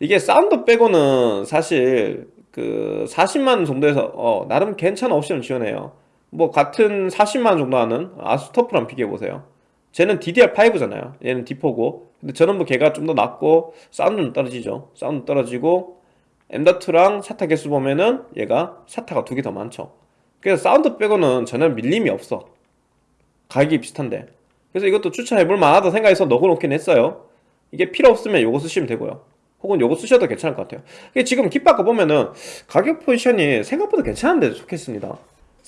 이게 사운드 빼고는 사실 그 40만 정도에서 어, 나름 괜찮은 옵션을 지원해요 뭐 같은 40만 정도 하는 아수스 터프랑 비교해보세요. 쟤는 DDR5잖아요. 얘는 D4고. 근데 저는 뭐 걔가 좀더 낫고 사운드는 떨어지죠. 사운드 떨어지고 M.2랑 사타 개수 보면은 얘가 사타가 두 개 더 많죠. 그래서 사운드 빼고는 전혀 밀림이 없어. 가격이 비슷한데. 그래서 이것도 추천해볼 만하다 생각해서 넣어놓긴 했어요. 이게 필요 없으면 요거 쓰시면 되고요. 혹은 요거 쓰셔도 괜찮을 것 같아요. 지금 깃바꿔 보면은 가격 포지션이 생각보다 괜찮은 데 속했습니다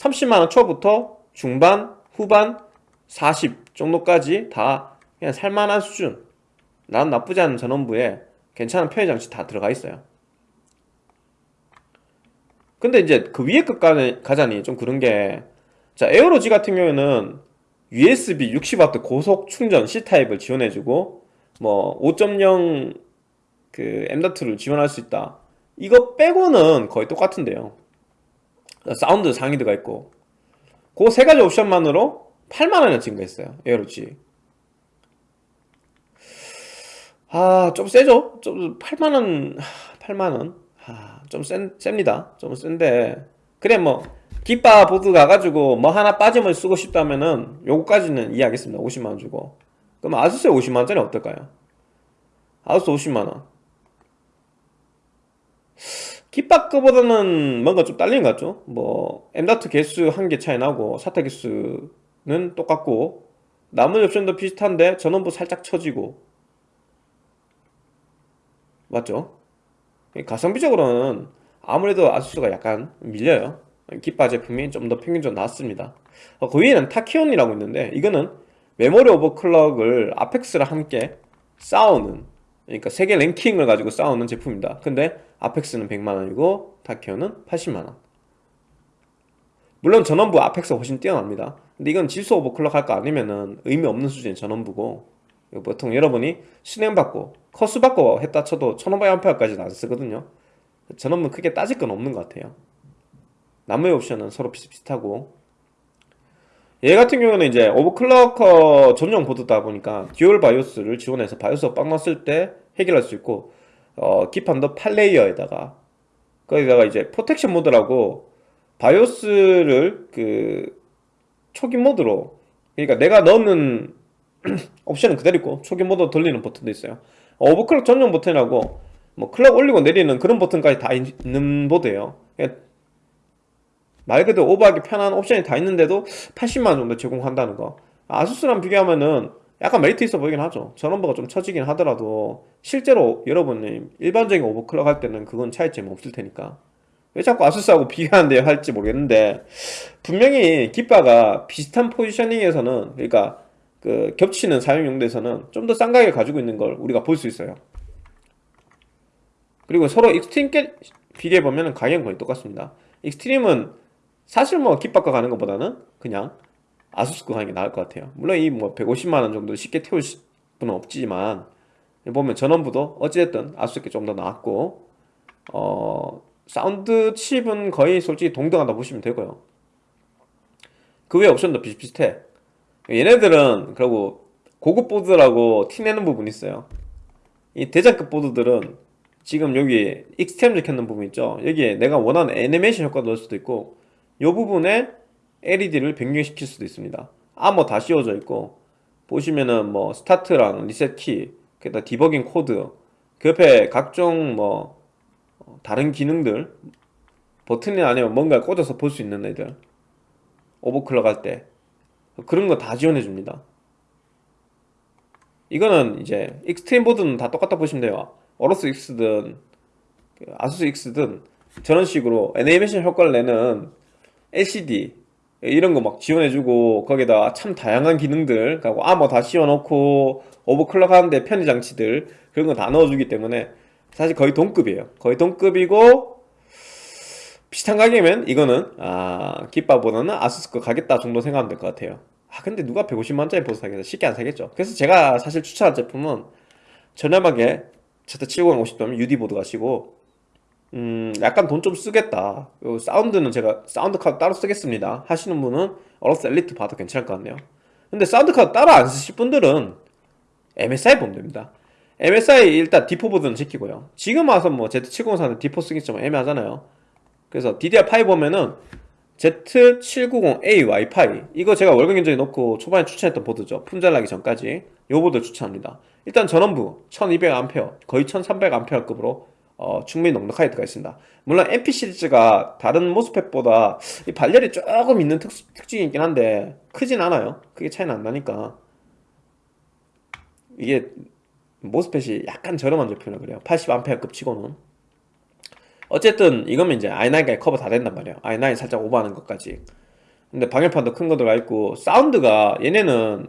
30만원 초부터 중반, 후반, 40 정도까지 다 그냥 살만한 수준. 난 나쁘지 않은 전원부에 괜찮은 편의장치 다 들어가 있어요. 근데 이제 그 위에 급 가자니 좀 그런 게 자 에어로지 같은 경우에는 USB 60W 고속 충전 C타입을 지원해주고 뭐 5.0 그 M.2를 지원할 수 있다. 이거 빼고는 거의 똑같은데요 사운드 상위 들어가 있고. 그 세 가지 옵션만으로 8만원에 증가했어요. 에어로지 아좀 세죠? 좀 8만원 8만원? 아, 좀 센, 셉니다. 좀 센데. 그래 뭐 깃바 보드 가가지고 뭐 하나 빠짐을 쓰고 싶다면은 요거까지는 이해하겠습니다. 50만원 주고. 그럼 아수스 50만원짜리 어떨까요? 아수스 50만원 깃바 거보다는 뭔가 좀 딸리는 것 같죠? 뭐 M.2 개수 한 개 차이 나고 사타 개수는 똑같고 나머지 옵션도 비슷한데 전원부 살짝 처지고 맞죠? 가성비적으로는 아무래도 아수스가 약간 밀려요 깃바 제품이 좀 더 평균적으로 낫습니다 어, 그 위에는 타키온이라고 있는데 이거는 메모리 overclock을 아펙스랑 함께 싸우는 그러니까 세계 랭킹을 가지고 싸우는 제품입니다. 근데 아펙스는 100만원이고 타키온은 80만원. 물론 전원부 아펙스가 훨씬 뛰어납니다. 근데 이건 질소 overclock 할 거 아니면은 의미 없는 수준의 전원부고 보통 여러분이 수랭 박고 커수 박고 했다 쳐도 1500A까지는 안 쓰거든요. 전원부 크게 따질 건 없는 것 같아요. 나머지 옵션은 서로 비슷비슷하고 얘 같은 경우는 이제 overclocker 전용 보드다 보니까 dual 바이오스를 지원해서 바이오스가 빵 났을 때 해결할 수 있고 어, 기판도 8 layer에다가 거기다가 이제 protection 모드라고 바이오스를 그 초기 모드로 그러니까 내가 넣는 옵션은 그대로 있고 초기 모드 돌리는 버튼도 있어요. 어, overclock 전용 버튼이라고 뭐 클럭 올리고 내리는 그런 버튼까지 다 있는 보드예요. 그러니까 말 그대로 오버하기 편한 옵션이 다 있는데도 80만원 정도 제공한다는 거. 아수스랑 비교하면은 약간 메리트 있어 보이긴 하죠. 전원부가 좀 처지긴 하더라도 실제로 여러분이 일반적인 overclock 할 때는 그건 차이점이 없을 테니까. 왜 자꾸 아수스하고 비교하는데요? 할지 모르겠는데 분명히 깃바가 비슷한 positioning에서는 그러니까 그 겹치는 사용 용도에서는 좀 더 싼 가격을 가지고 있는 걸 우리가 볼 수 있어요. 그리고 서로 익스트림끼리 비교해보면 가격은 거의 똑같습니다. 익스트림은 사실 뭐 깃바 거 가는 것보다는 그냥 아수스 거 가는 게 나을 것 같아요. 물론 이 뭐 150만원 정도 쉽게 태울 분은 없지만 보면 전원부도 어찌됐든 아수스 게좀더 나았고 어 사운드 칩은 거의 솔직히 동등하다 보시면 되고요. 그 외 옵션도 비슷비슷해. 얘네들은 그리고 고급 보드라고 티내는 부분이 있어요. 이 대장급 보드들은 지금 여기 익스트림 적혀있는 부분 있죠? 여기에 내가 원하는 애니메이션 효과 넣을 수도 있고 이 부분에 LED를 변경시킬 수도 있습니다. 아머 다 씌워져 있고 보시면은 뭐 스타트랑 리셋 키 그다 디버깅 코드 그 옆에 각종 뭐 다른 기능들 버튼이 아니면 뭔가 꽂아서 볼 수 있는 애들 overclock 할 때 그런 거 다 지원해 줍니다. 이거는 이제 익스트림 보드는 다 똑같다 보시면 돼요. 어로스 X든 그 아수스 X든 저런 식으로 애니메이션 효과를 내는 LCD 이런 거 막 지원해주고 거기다 참 다양한 기능들 그리고 아머 다 씌워놓고 overclock 하는데 편의 장치들 그런 거 다 넣어주기 때문에 사실 거의 동급이에요. 거의 동급이고 비슷한 가격이면 이거는 아 깃바보다는 아수스 거 가겠다 정도 생각하면 될 것 같아요. 아 근데 누가 150만원짜리 보드 사겠어? 쉽게 안 사겠죠. 그래서 제가 사실 추천한 제품은 저렴하게 Z70 50도면 UD 보드 가시고 음 약간 돈 좀 쓰겠다. 요 사운드는 제가 사운드 카드 따로 쓰겠습니다. 하시는 분은 어로스 엘리트 봐도 괜찮을 것 같네요. 근데 사운드 카드 따로 안 쓰실 분들은 MSI 보면 됩니다. MSI 일단 D4 보드는 제끼고요. 지금 와서 뭐 Z704는 D4 쓰기 좀 애매하잖아요. 그래서 DDR5 보면은 Z790A 와이파이. 이거 제가 월급 견적에 넣고 초반에 추천했던 보드죠. 품절 나기 전까지. 이 보드 추천합니다. 일단 전원부 1200A 거의 1300A급으로 어, 충분히 넉넉하게 들어가 있습니다. 물론 MP 시리즈가 다른 MOSFET보다 이 발열이 조금 있는 특, 특징이 있긴 한데 크진 않아요. 크게 차이는 안 나니까. 이게 MOSFET이 약간 저렴한 제품이라 그래요. 80A급 치고는. 어쨌든 이거면 이제 i9가 커버 다 된단 말이에요. i9 살짝 오버하는 것까지. 근데 방열판도 큰 거 들어가 있고 사운드가 얘네는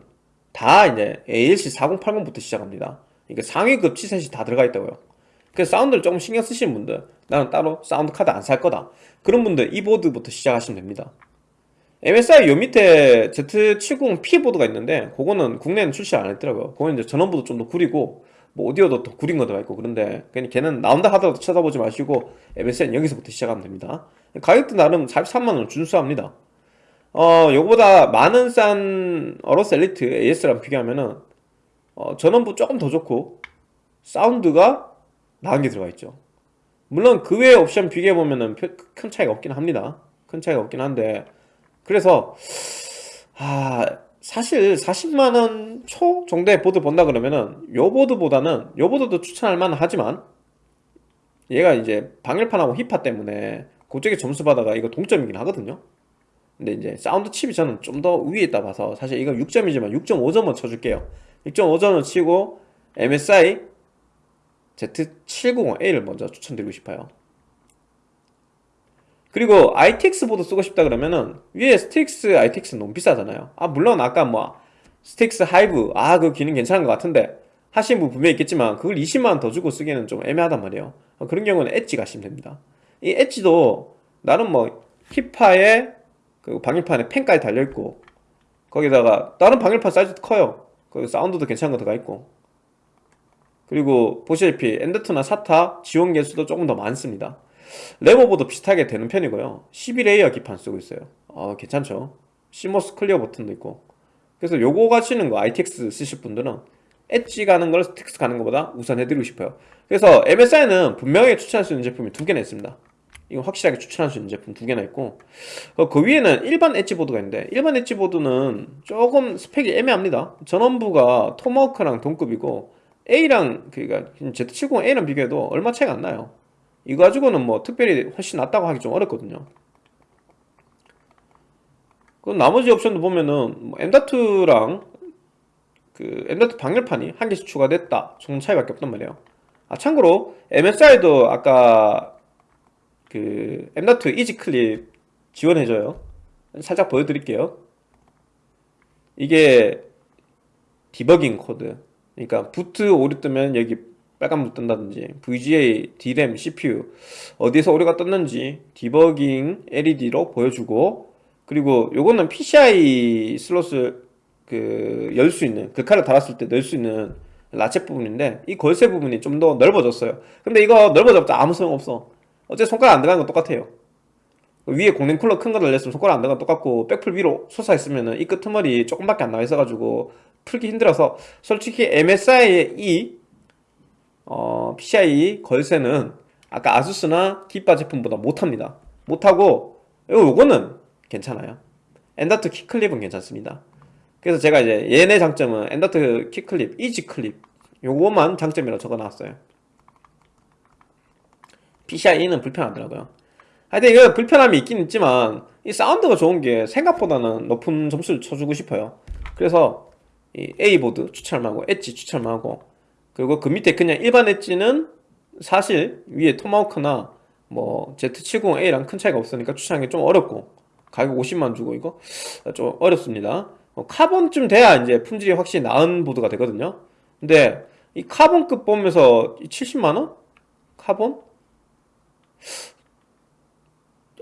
다 이제 ALC 4080부터 시작합니다. 그러니까 상위급 칩셋이 다 들어가 있다고요 그래서 사운드를 조금 신경 쓰시는 분들 나는 따로 사운드 카드 안 살 거다. 그런 분들 이 보드부터 시작하시면 됩니다. MSI 요 밑에 Z70P 보드가 있는데 그거는 국내에는 출시 안 했더라고요. 그거는 이제 전원부도 좀 더 구리고 뭐 오디오도 더 구린 거 들어가 있고 그런데 그냥 걔는 나온다 하더라도 쳐다보지 마시고 MSI는 여기서부터 시작하면 됩니다. 가격도 나름 43만원 준수합니다. 어 요거보다 많은 싼 어로스 엘리트 AS랑 비교하면은 어, 전원부 조금 더 좋고 사운드가 나은 게 들어가 있죠. 물론 그 외의 옵션 비교해보면은 큰 차이가 없긴 합니다. 큰 차이가 없긴 한데. 그래서 아 사실 40만원 초 정도의 보드 본다 그러면은 요 보드보다는 요 보드도 추천할 만은 하지만 얘가 이제 방열판하고 힙파 때문에 그쪽에 점수 받아가 이거 동점이긴 하거든요. 근데 이제 사운드 칩이 저는 좀 더 위에 있다 봐서 사실 이거 6점이지만 6.5점은 쳐줄게요. 6.5점을 치고 MSI Z790A를 먼저 추천드리고 싶어요. 그리고 ITX 보드 쓰고 싶다 그러면은 위에 스틱스 ITX 너무 비싸잖아요. 아 물론 아까 뭐 스틱스 하이브 아 그 기능 괜찮은 것 같은데 하시는 분 분명히 있겠지만 그걸 20만원 더 주고 쓰기에는 좀 애매하단 말이에요. 어, 그런 경우는 엣지 가시면 됩니다. 이 엣지도 나름 뭐 힙파에 그 방열판에 팬까지 달려있고 거기다가 다른 방열판 사이즈도 커요. 거기 사운드도 괜찮은 거 들어가 있고 그리고 보시다시피 M.2나 SATA 지원 개수도 조금 더 많습니다. 램오버도 비슷하게 되는 편이고요. 11 layer 기판 쓰고 있어요. 어, 괜찮죠? CMOS clear 버튼도 있고. 그래서 요거 가시는 거 ITX 쓰실 분들은 엣지 가는 걸 Strix 가는 것보다 우선 해드리고 싶어요. 그래서 MSI는 분명히 추천할 수 있는 제품이 두 개나 있습니다. 이건 확실하게 추천할 수 있는 제품 두 개나 있고. 어, 그 위에는 일반 엣지보드가 있는데 일반 엣지보드는 조금 스펙이 애매합니다. 전원부가 토마호크랑 동급이고 A랑 그니까 Z70A랑 비교해도 얼마 차이가 안 나요. 이거 가지고는 뭐 특별히 훨씬 낫다고 하기 좀 어렵거든요. 그 나머지 옵션도 보면은 뭐 M.2랑 그 M.2 방열판이 한 개씩 추가됐다. 정도 차이밖에 없단 말이에요. 아 참고로 MSI도 아까 그 M.2 easy clip 지원해줘요. 살짝 보여드릴게요. 이게 디버깅 코드 그러니까 boot 오류 뜨면 여기 빨간불 뜬다든지 VGA, DRAM, CPU 어디에서 오류가 떴는지 디버깅 LED로 보여주고 그리고 요거는 PCI 슬롯을 그 열 수 있는 글카를 달았을 때 넣을 수 있는 ratchet 부분인데 이 걸쇠 부분이 좀 더 넓어졌어요. 근데 이거 넓어졌자 아무 소용없어. 어째 손가락 안 들어가는 건 똑같아요. 위에 공랭 쿨러 큰 거 달렸으면 손가락 안 들어가 똑같고 백플 위로 솟아있으면 이 끄트머리 조금밖에 안 나와 있어가지고 풀기 힘들어서 솔직히 MSI의 이 어, PCI 걸쇠는 아까 아수스나 기가바 제품보다 못합니다. 못하고 요거는 괜찮아요. M.2 Q clip은 괜찮습니다. 그래서 제가 이제 얘네 장점은 M.2 Q clip, easy clip 요거만 장점이라고 적어놨어요. PCIe는 불편하더라고요. 하여튼 이거 불편함이 있긴 있지만 이 사운드가 좋은 게 생각보다는 높은 점수를 쳐주고 싶어요. 그래서 이 A보드 추천하고 엣지 추천하고. 그리고 그 밑에 그냥 일반 엣지는 사실 위에 토마호크나 뭐 Z70A랑 큰 차이가 없으니까 추천하기 좀 어렵고. 가격 50만 주고 이거? 좀 어렵습니다. 어, Carbon쯤 돼야 이제 품질이 확실히 나은 보드가 되거든요. 근데 이 Carbon급 보면서 70만원? 카본?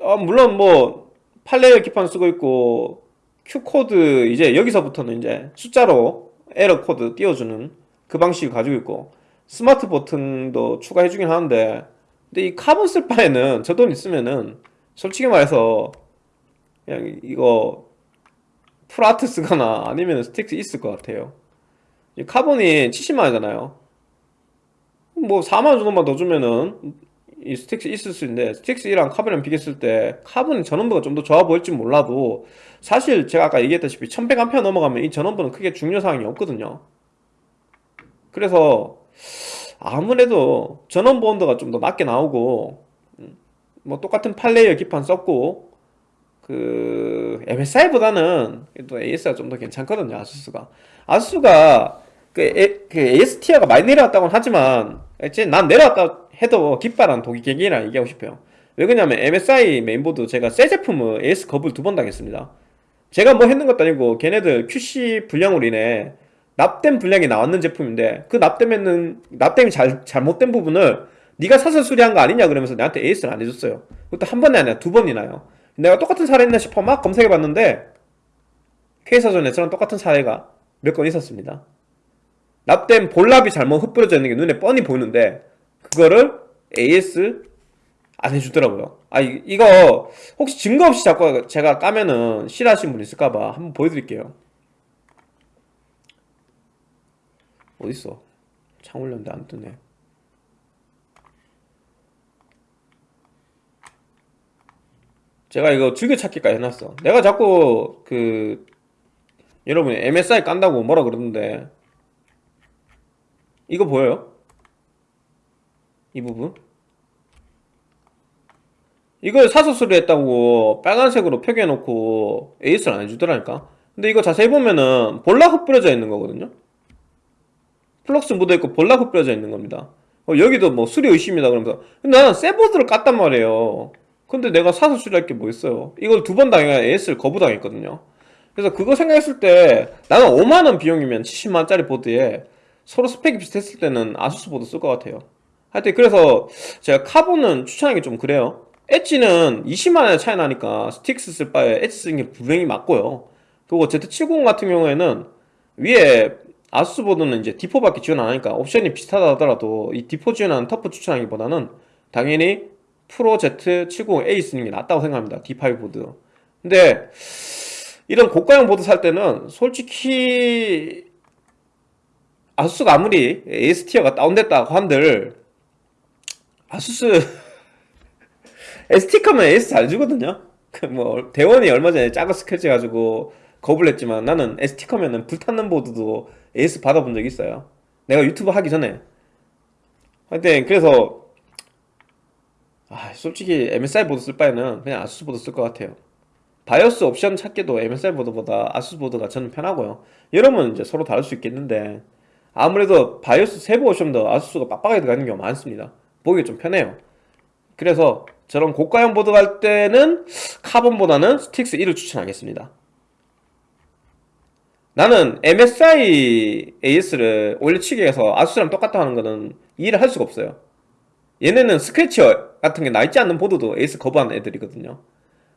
아 물론 뭐 8 layer 기판 쓰고 있고 Q code 이제 여기서부터는 이제 숫자로 에러 코드 띄워주는 그 방식을 가지고 있고 스마트 버튼도 추가해주긴 하는데 근데 이 카본 쓸 바에는 저 돈 있으면은 솔직히 말해서 그냥 이거 ProArt 쓰거나 아니면 Strix E 쓸 것 같아요. 이 Carbon이 70만원이잖아요. 뭐 4만원 정도만 더 주면은 이 Strix E 쓸 수 있는데 Strix랑 Carbon이랑 비교했을 때 Carbon은 전원부가 좀 더 좋아 보일지 몰라도 사실 제가 아까 얘기했다시피 1100A 넘어가면 이 전원부는 크게 중요사항이 없거든요. 그래서 아무래도 전원부 온도가 좀 더 낮게 나오고 음, 뭐 똑같은 8 layer 기판 썼고 그 MSI보다는 또 AS가 좀 더 괜찮거든요 아수스가. 아수스가 그, 에, 그 AS tier가 많이 내려왔다고는 하지만 난 내려왔다 해도 기가바랑 동일격이라 얘기하고 싶어요. 왜 그러냐면 MSI 메인보드 제가 새 제품을 AS 거부를 두 번 당했습니다. 제가 뭐 했는 것도 아니고 걔네들 QC 불량으로 인해 납땜 불량이 나왔는 제품인데 그 납땜에는 납땜이 잘, 잘못된 부분을 네가 사서 수리한 거 아니냐 그러면서 나한테 AS를 안 해줬어요. 그것도 한 번이 아니라 두 번이나요. 내가 똑같은 사례 있나 싶어 막 검색해봤는데 K사전에서는 똑같은 사례가 몇 건 있었습니다. 납땜 볼랍이 잘못 흩뿌려져 있는 게 눈에 뻔히 보이는데 그거를 AS 안 해주더라고요. 아 이, 이거 혹시 증거 없이 자꾸 제가 까면은 싫어하시는 분 있을까봐 한번 보여드릴게요. 어딨어? 창 올렸는데 안 뜨네. 제가 이거 즐겨찾기까지 해놨어. 내가 자꾸 그 여러분이 MSI 깐다고 뭐라 그러는데. 이거 보여요? 이 부분? 이걸 사서 수리했다고 빨간색으로 표기해놓고 AS를 안 해주더라니까? 근데 이거 자세히 보면은 볼납 뿌려져 있는 거거든요? flux 묻어있고 볼납 뿌려져 있는 겁니다. 어, 여기도 뭐 수리 의심이다 그러면서. 근데 나는 새 보드를 깠단 말이에요. 근데 내가 사서 수리할 게 뭐 있어요? 이걸 두 번 당해야 AS를 거부당했거든요. 그래서 그거 생각했을 때 나는 5만원 비용이면 70만원짜리 보드에 서로 스펙이 비슷했을 때는 아수스 보드 쓸 것 같아요 하여튼 그래서 제가 Carbon은 추천하기 좀 그래요. 엣지는 20만원의 차이 나니까 Strix 쓸 바에 Edge 쓰는 게 분명히 맞고요. 그리고 Z70 같은 경우에는 위에 아수스 보드는 이제 D4밖에 지원 안 하니까 옵션이 비슷하다 하더라도 이 D4 지원하는 TUF 추천하기보다는 당연히 Pro Z70A 쓰는 게 낫다고 생각합니다. D5 보드. 근데 이런 고가형 보드 살 때는 솔직히 아수스가 아무리 AS tier가 다운됐다고 한들 아수스. STCOM이면 AS 잘 주거든요. 그 뭐 대원이 얼마 전에 작은 스크래치 가지고 거부를 했지만 나는 STCOM이면은 불탔는 보드도 AS 받아본 적 있어요. 내가 유튜브 하기 전에. 하여튼 그래서 아 솔직히 MSI 보드 쓸 바에는 그냥 아수스 보드 쓸 것 같아요. 바이오스 옵션 찾기도 MSI 보드보다 아수스 보드가 저는 편하고요. 여러분은 이제 서로 다를 수 있겠는데 아무래도 바이오스 세부 옵션도 아수스가 빡빡하게 들어가는 경우가 많습니다 보기 좀 편해요. 그래서 저런 고가형 보드 갈 때는 Carbon보다는 Strix E를 추천하겠습니다. 나는 MSI AS를 올려치기 해서 아수스랑 똑같다 하는 거는 이해를 할 수가 없어요. 얘네는 스크래치 같은 게 나있지 않는 보드도 AS 거부하는 애들이거든요.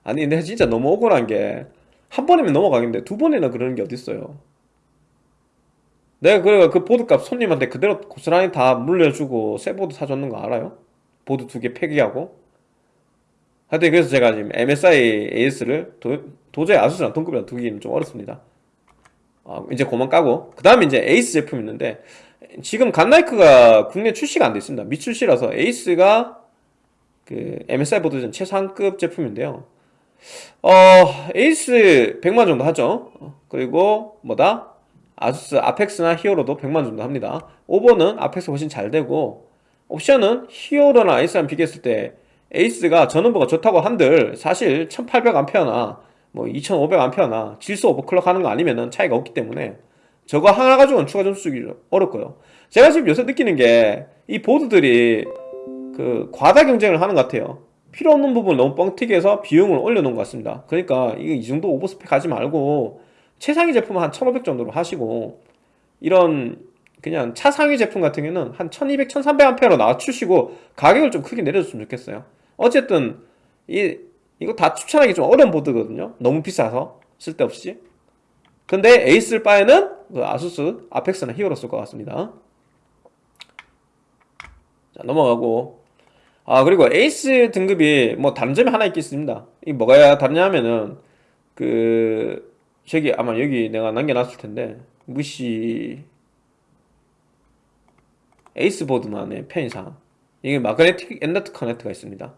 아니 근데 진짜 너무 억울한 게 한 번이면 넘어가겠는데 두 번이나 그러는 게 어딨어요 내가 그래 그 보드값 손님한테 그대로 고스란히 다 물려주고 새 보드 사줬는 거 알아요? 보드 두 개 폐기하고? 하여튼 그래서 제가 지금 MSI AS를 도, 도저히 아수스랑 동급이랑 두기는 좀 어렵습니다. 어, 이제 그만 까고. 그 다음에 이제 에이스 제품 있는데 지금 갓나이크가 국내 출시가 안 돼 있습니다. 미출시라서 ACE가 그 MSI 보드 중 최상급 제품인데요. 어 에이스 100만 정도 하죠. 그리고 뭐다 아수스 Apex나 Hero도 100만 정도 합니다. 오버는 Apex 훨씬 잘 되고 옵션은 Hero나 ACE랑 비교했을 때 ACE가 전원부가 좋다고 한들 사실 1800A나 뭐 2500A나 질소 overclock 하는 거 아니면은 차이가 없기 때문에 저거 하나 가지고는 추가 점수 주기 어렵고요. 제가 지금 요새 느끼는 게 이 보드들이 그 과다 경쟁을 하는 것 같아요. 필요 없는 부분 너무 뻥튀기 해서 비용을 올려놓은 것 같습니다. 그러니까 이거 이 정도 오버스펙 하지 말고 최상위 제품 한1500 정도로 하시고 이런 그냥 차상위 제품 같은 경우는 한 1200, 1300A로 낮추시고 가격을 좀 크게 내려줬으면 좋겠어요. 어쨌든 이 이거 다 추천하기 좀 어려운 보드거든요. 너무 비싸서 쓸데없이. 근데 에이스 쓸 바에는 그 아수스 아펙스나 히어로 쓸 것 같습니다. 자 넘어가고. 아 그리고 에이스 등급이 뭐 다른 점이 하나 있겠습니다. 이 뭐가 다르냐면은 그 저기 아마 여기 내가 남겨놨을 텐데 무시 에이스 보드만의 편의상. 이게 magnetic M.2 connect가 있습니다.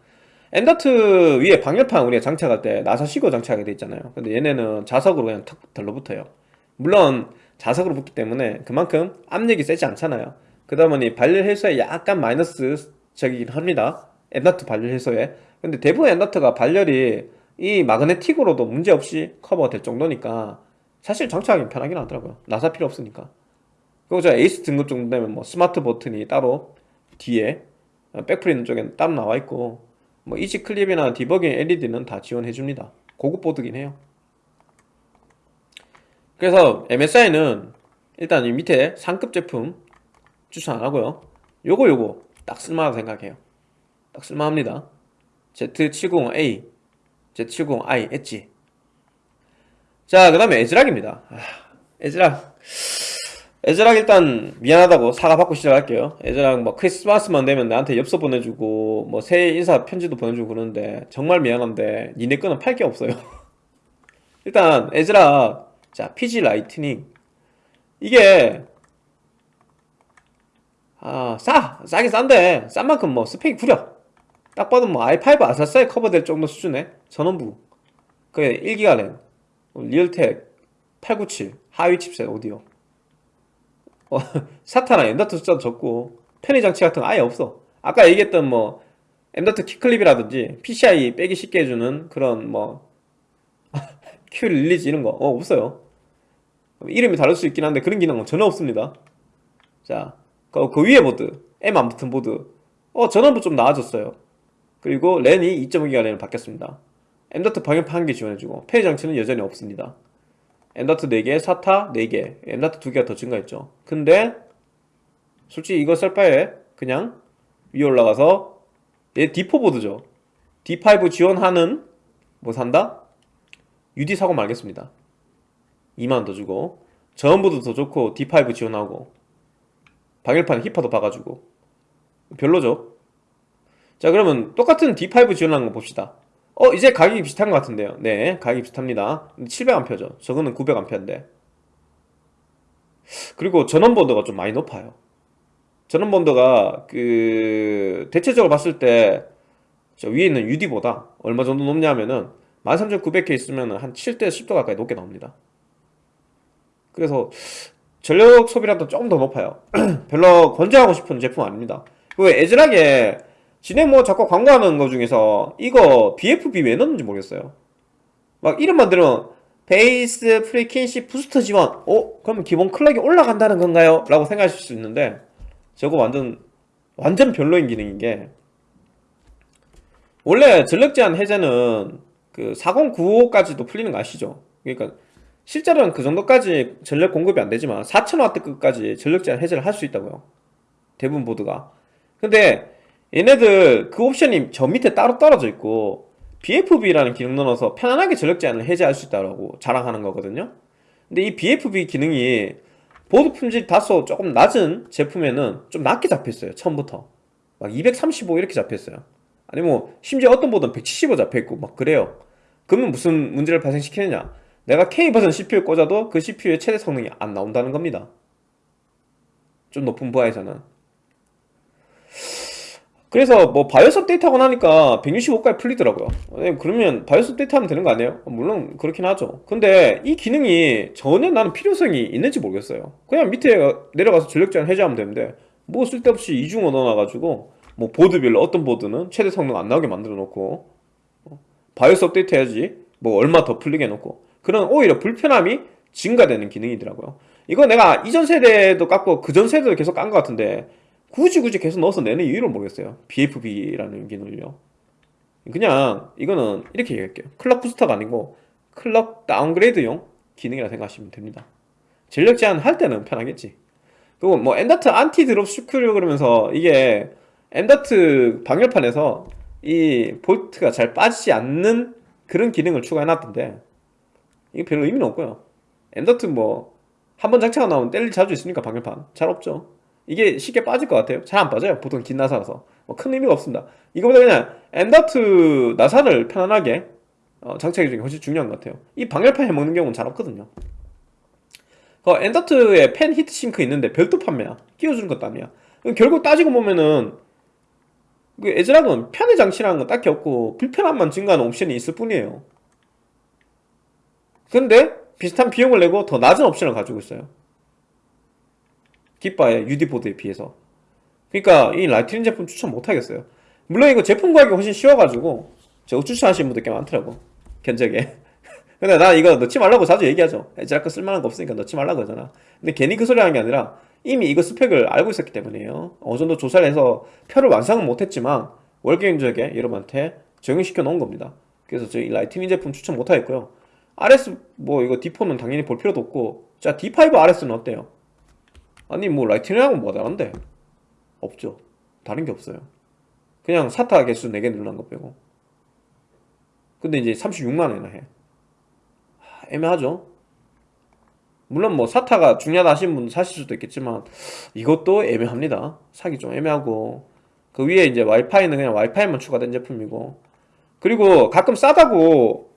M.2 위에 방열판 우리가 장착할 때 나사 끼고 장착하게 돼 있잖아요. 근데 얘네는 자석으로 그냥 탁 달라붙어요. 물론 자석으로 붙기 때문에 그만큼 압력이 세지 않잖아요. 그러다 보니 발열 해소에 약간 마이너스 적이긴 합니다. M.2 발열 해소에. 근데 대부분 엔더트가 발열이 이 magnetic으로도 문제없이 커버가 될 정도니까 사실 장착하기 편하긴 하더라고요. 나사 필요 없으니까. 그리고 저 에이스 등급 정도 되면 뭐 스마트 버튼이 따로 뒤에 백플 있는 쪽에 따로 나와 있고 뭐 easy clip이나 디버깅 LED는 다 지원해 줍니다. 고급 보드긴 해요. 그래서 MSI는 일단 이 밑에 상급 제품 추천 안 하고요. 요거 요거 딱 쓸만하다 생각해요. 딱 쓸만합니다. Z70A Z70i 엣지. 자그 다음에 에즈락입니다. 아, 에즈락. 에즈락 일단 미안하다고 사과받고 시작할게요. 에즈락 뭐 크리스마스만 되면 나한테 엽서 보내주고 뭐 새해 인사 편지도 보내주고 그러는데 정말 미안한데 니네 거는 팔 게 없어요. 일단 에즈락. 자 PG 라이트닝. 이게 아, 싸! 싸긴 싼데, 싼 만큼 뭐 스펙이 구려. 딱 봐도 뭐 i5 아사스에 커버될 정도 수준의 전원부. 그게 1기가 랜. 리얼텍 897 하위 칩셋 오디오. 어, SATA나 M.2 숫자도 적고, 편의 장치 같은 거 아예 없어. 아까 얘기했던 뭐, M.2 Q clip이라든지, PCI 빼기 쉽게 해주는 그런 뭐, Q release 이런 거, 어, 없어요. 이름이 다를 수 있긴 한데, 그런 기능은 전혀 없습니다. 자, 그, 그 위에 보드 M 안 붙은 보드 어 전원부 좀 나아졌어요 그리고 랜이 2.5기가 랜으로 바뀌었습니다. M.2 방열판 1개 지원해주고 편의 장치는 여전히 없습니다. M.2 4개, SATA 4개 M.2 2개가 더 증가했죠. 근데 솔직히 이거 쓸 바에 그냥 위에 올라가서 얘 D4 보드죠. D5 지원하는 뭐 산다? UD 사고 말겠습니다. 2만원 더 주고 전원부도 더 좋고 D5 지원하고 방열판 힙화도 봐가지고 별로죠 자 그러면 똑같은 D5 지원하는 거 봅시다. 어 이제 가격이 비슷한 것 같은데요. 네 가격이 비슷합니다. 700A죠. 저거는 900A인데. 그리고 전원번도가 좀 많이 높아요. 전원부 온도가 그 대체적으로 봤을 때저 위에 있는 UD보다 얼마 정도 높냐면은 13900K 있으면 한 7대 10도 가까이 높게 나옵니다. 그래서 전력 소비량도 조금 더 높아요. 별로 권장하고 싶은 제품 아닙니다. 그 에즈락에 진행 뭐 자꾸 광고하는 거 중에서 이거 BFB 왜 넣는지 모르겠어요 막 이름만 들으면 base frequency booster 지원 어? 그러면 기본 clock이 올라간다는 건가요? 라고 생각하실 수 있는데 저거 완전 완전 별로인 기능인 게 원래 전력 제한 해제는 그 4095까지도 풀리는 거 아시죠? 그러니까 실제로는 그 정도까지 전력 공급이 안 되지만 4000W급까지 전력 제한 해제를 할 수 있다고요. 대부분 보드가. 근데 얘네들 그 옵션이 저 밑에 따로 떨어져 있고 BFB라는 기능 넣어서 편안하게 전력 제한을 해제할 수 있다고 자랑하는 거거든요. 근데 이 BFB 기능이 보드 품질 다소 조금 낮은 제품에는 좀 낮게 잡혔어요. 처음부터. 막 235 이렇게 잡혔어요. 아니 뭐 심지어 어떤 보드는 175 잡혀있고 막 그래요. 그러면 무슨 문제를 발생시키느냐? 내가 K 버전 CPU 꽂아도 그 CPU의 최대 성능이 안 나온다는 겁니다. 좀 높은 부하에서는. 그래서 뭐 바이오스 업데이트 하고 나니까 165까지 풀리더라고요. 네, 그러면 BIOS 업데이트 하면 되는 거 아니에요? 물론 그렇긴 하죠. 근데 이 기능이 전혀 나는 필요성이 있는지 모르겠어요. 그냥 밑에 내려가서 전력 제한 해제하면 되는데 뭐 쓸데없이 이중으로 넣어놔가지고 뭐 보드별로 어떤 보드는 최대 성능 안 나오게 만들어 놓고 BIOS 업데이트 해야지 뭐 얼마 더 풀리게 해놓고 그런 오히려 불편함이 증가되는 기능이더라고요. 이거 내가 이전 세대도 깎고 그 전 세대도 계속 깐 것 같은데 굳이 굳이 계속 넣어서 내는 이유를 모르겠어요. BFB라는 기능을요. 그냥 이거는 이렇게 얘기할게요. clock booster가 아니고 clock downgrade용 기능이라 생각하시면 됩니다. 전력 제한 할 때는 편하겠지. 그리고 뭐 M.2 anti drop screw 그러면서 이게 M.2 방열판에서 이 볼트가 잘 빠지지 않는 그런 기능을 추가해놨던데 이게 별로 의미는 없고요. M.2 뭐 한 번 장착하고 나오면 뗄일 자주 있으니까 방열판 잘 없죠. 이게 쉽게 빠질 것 같아요. 잘 안 빠져요. 보통 긴 나사라서 뭐 큰 의미가 없습니다. 이거보다 그냥 M.2 나사를 편안하게 어, 주는 게 훨씬 중요한 것 같아요. 이 방열판 해먹는 경우는 잘 없거든요. 그 M.2에 팬 heat sink 있는데 별도 판매야. 끼워주는 것도 아니야. 결국 따지고 보면은 그 에즈락은 편의 장치라는 건 딱히 없고 불편함만 증가하는 옵션이 있을 뿐이에요. 근데 비슷한 비용을 내고 더 낮은 옵션을 가지고 있어요. 기가바의 UD보드에 비해서. 그러니까 이 라이트닝 제품 추천 못 하겠어요. 물론 이거 제품 구하기 훨씬 쉬워가지고 저 추천하시는 분들 꽤 많더라고. 견적에. 근데 나 이거 넣지 말라고 자주 얘기하죠. 에즈락 쓸만한 거 없으니까 넣지 말라고 하잖아. 근데 괜히 그 소리 하는 게 아니라 이미 이거 스펙을 알고 있었기 때문이에요. 어느 정도 조사를 해서 표를 완성은 못했지만 월 견적에 여러분한테 적용시켜 놓은 겁니다. 그래서 저희 라이트닝 제품 추천 못 하겠고요. RS 뭐 이거 D4는 당연히 볼 필요도 없고 자 D5 RS는 어때요? 아니 뭐 라이트닝하고 뭐 다른데? 없죠. 다른 게 없어요. 그냥 사타 개수 4개 늘어난 거 빼고. 근데 이제 36만 원이나 해. 하, 애매하죠? 물론 뭐 사타가 중요하다 하시는 분 사실 수도 있겠지만 이것도 애매합니다. 사기 좀 애매하고 그 위에 이제 와이파이는 그냥 와이파이만 추가된 제품이고 그리고 가끔 싸다고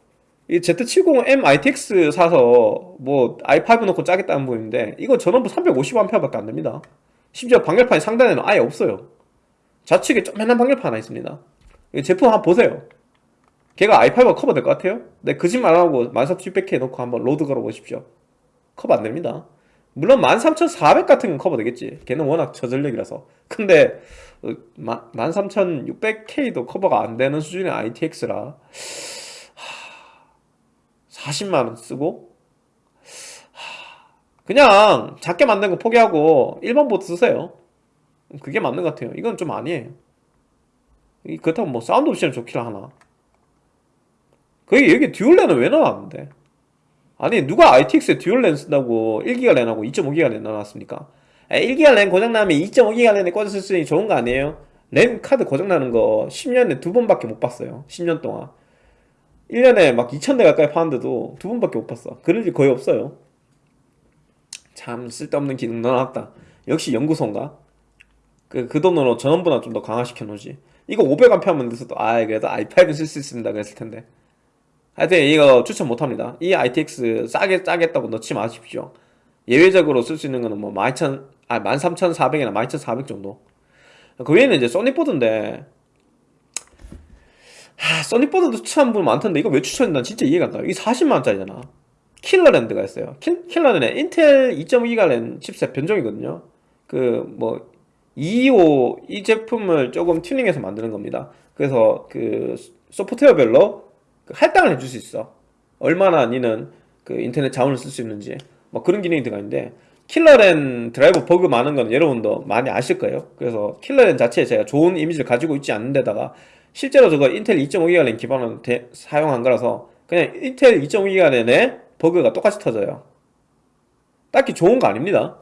이 Z70M ITX 사서 뭐 i5 넣고 짜겠다는 분인데 이거 전원부 350A밖에 안 됩니다. 심지어 방열판이 상단에는 아예 없어요. 좌측에 조그만한 방열판 하나 있습니다. 이 제품 한번 보세요. 걔가 i5가 커버 될 것 같아요? 네, 거짓말 안 하고 14600K 놓고 한번 load 걸어보십시오. 커버 안 됩니다. 물론 13400 같은 건 커버 되겠지. 걔는 워낙 저전력이라서. 근데 13600K도 커버가 안 되는 수준의 ITX라 40만원 쓰고? 그냥 작게 만든 거 포기하고 1번 보드 쓰세요. 그게 맞는 것 같아요. 이건 좀 아니에요. 그렇다고 뭐 사운드 옵션 좋기를 하나? 그게 여기 dual랜은 왜 넣어놨는데? 아니 누가 ITX에 dual랜 쓴다고 1기가 랜하고 2.5기가 랜 넣어놨습니까? 1기가 랜 고장나면 2.5기가 랜에 꽂아 쓸 수 있는 좋은 거 아니에요? 랜 카드 고장나는 거 10년에 두 번밖에 못 봤어요. 10년 동안 1년에 막 2,000대 가까이 파는데도 두 번밖에 못 봤어. 그럴 일 거의 없어요. 참 쓸데없는 기능 넣어놨다. 역시 연구소인가? 그, 그 돈으로 전원부나 좀더 강화시켜 놓지. 이거 500A 하면 돼서도, 아, 그래도 i5 쓸수 있습니다. 그랬을 텐데. 하여튼 이거 추천 못 합니다. 이 ITX 싸게 짜겠다고 넣지 마십시오. 예외적으로 쓸 수 있는 거는 뭐 12,000, 아, 13,400이나 12,400 정도. 그 외에는 이제 소니보드인데, 하, Sonic 보드도 추천한 분 많던데 이거 왜 추천했나 진짜 이해가 안 가. 이게 40만원짜리잖아. 킬러랜드가 있어요. 킬, 킬러랜드 인텔 2.5기가 랜 칩셋 변종이거든요. 그 뭐 225 이 제품을 조금 튜닝해서 만드는 겁니다. 그래서 그 소프트웨어별로 그 할당을 해줄 수 있어. 얼마나 니는 그 인터넷 자원을 쓸 수 있는지 뭐 그런 기능이 들어가 있는데 킬러렌 드라이버 버그 많은 건 여러분도 많이 아실 거예요 그래서 킬러렌 자체에 제가 좋은 이미지를 가지고 있지 않는 데다가 실제로 저거 인텔 2.5기가 랜 기반으로 대- 사용한 거라서 그냥 인텔 2.5기가 랜에 버그가 똑같이 터져요. 딱히 좋은 거 아닙니다.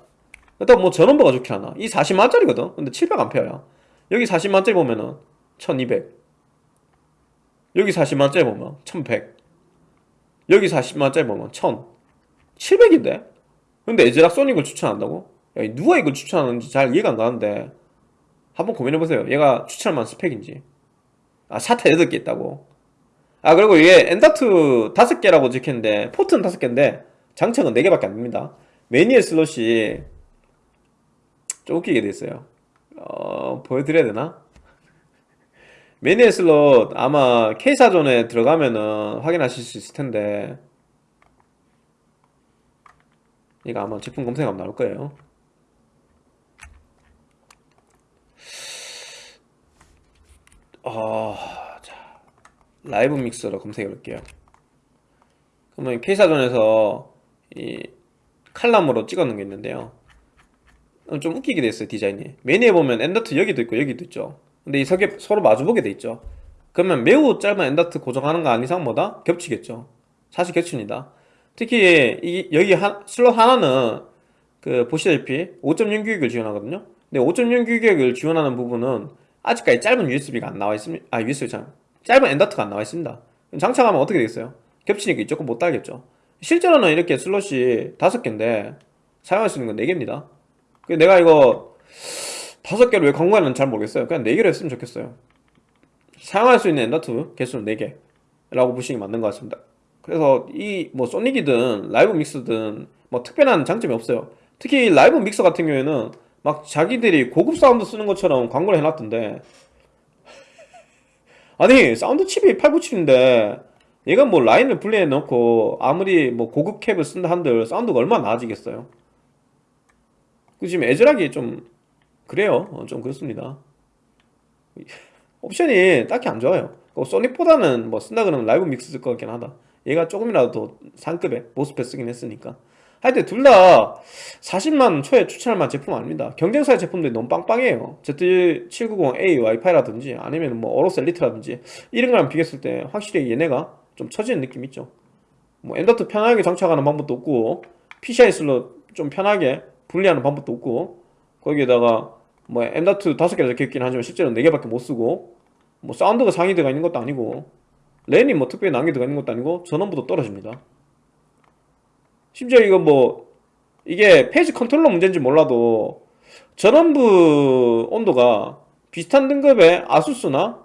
일단 뭐 전원부가 좋긴 하나. 이 40만짜리거든. 근데 700A야. 여기 40만짜리 보면은 1200 여기 40만짜리 보면 1100 여기 40만짜리 보면 1000 700인데? 근데 에즈락 소닉을 추천한다고? 야, 이 누가 이걸 추천하는지 잘 이해가 안 가는데. 한번 고민해보세요. 얘가 추천할 만한 스펙인지 아 SATA 8개 있다고. 아 그리고 이게 M.2 5개라고 적혔는데 포트는 5개인데 장착은 4개밖에 안 됩니다. M.2 슬롯이 좀 웃기게 돼 있어요. 어 보여드려야 되나? M.2 슬롯 아마 K사전에 들어가면은 확인하실 수 있을 텐데 이거 아마 제품 검색하면 나올 거예요 어, 자, Live Mixer로 검색해 볼게요. 그러면 K사전에서 이 칼럼으로 찍어놓은 게 있는데요. 어, 좀 웃기게 돼 있어요 디자인이. 메뉴에 보면 M.2 여기도 있고 여기도 있죠. 근데 이 석에 서로 마주보게 돼 있죠. 그러면 매우 짧은 M.2 고정하는 거 아닌 이상 뭐다? 겹치겠죠. 사실 겹칩니다. 특히 이, 여기 한, 슬롯 하나는 그 보시다시피 5.0 규격을 지원하거든요. 근데 5.0 규격을 지원하는 부분은 아직까지 짧은 USB가 안 나와 있습니다. 아 USB 참 짧은 M.2가 안 나와 있습니다. 장착하면 어떻게 되겠어요? 겹치니까 이쪽은 못 달겠죠. 실제로는 이렇게 슬롯이 다섯 개인데 사용할 수 있는 건 4개입니다. 내가 이거 다섯 개를 왜 광고하는지 잘 모르겠어요. 그냥 4개로 했으면 좋겠어요. 사용할 수 있는 M.2 개수는 4개 라고 보시는 게 맞는 것 같습니다. 그래서 이 뭐 Sonic이든 Live Mixer든 뭐 특별한 장점이 없어요. 특히 Live Mixer 같은 경우에는 막 자기들이 고급 사운드 쓰는 것처럼 광고를 해놨던데. 아니 사운드 칩이 897인데 얘가 뭐 라인을 분리해 놓고 아무리 뭐 고급 cap을 쓴다 한들 사운드가 얼마나 나아지겠어요? 그 지금 ASRock이 좀 그래요. 어, 좀 그렇습니다. 옵션이 딱히 안 좋아요. 그 Sonic보다는 뭐 쓴다 그러면 Live Mixer 쓸 것 같긴 하다. 얘가 조금이라도 더 상급의 MOSFET 쓰긴 했으니까 하여튼 둘 다 40만 초에 추천할 만한 제품 아닙니다. 경쟁사의 제품들이 너무 빵빵해요. Z790A 와이파이라든지 아니면 뭐 AORUS Elite라든지 이런 거랑 비교했을 때 확실히 얘네가 좀 처지는 느낌 있죠. 뭐 M.2 편하게 장착하는 방법도 없고 PCI 슬롯 좀 편하게 분리하는 방법도 없고 거기에다가 뭐 M.2 5개 적혀 있긴 하지만 실제로 4개밖에 못 쓰고 뭐 사운드가 상위 들어가 있는 것도 아니고 랜이 뭐 특별히 난게 들어가 있는 것도 아니고 전원부도 떨어집니다 심지어 이거 뭐 이게 phase controller 문제인지 몰라도 전원부 온도가 비슷한 등급의 ASUS나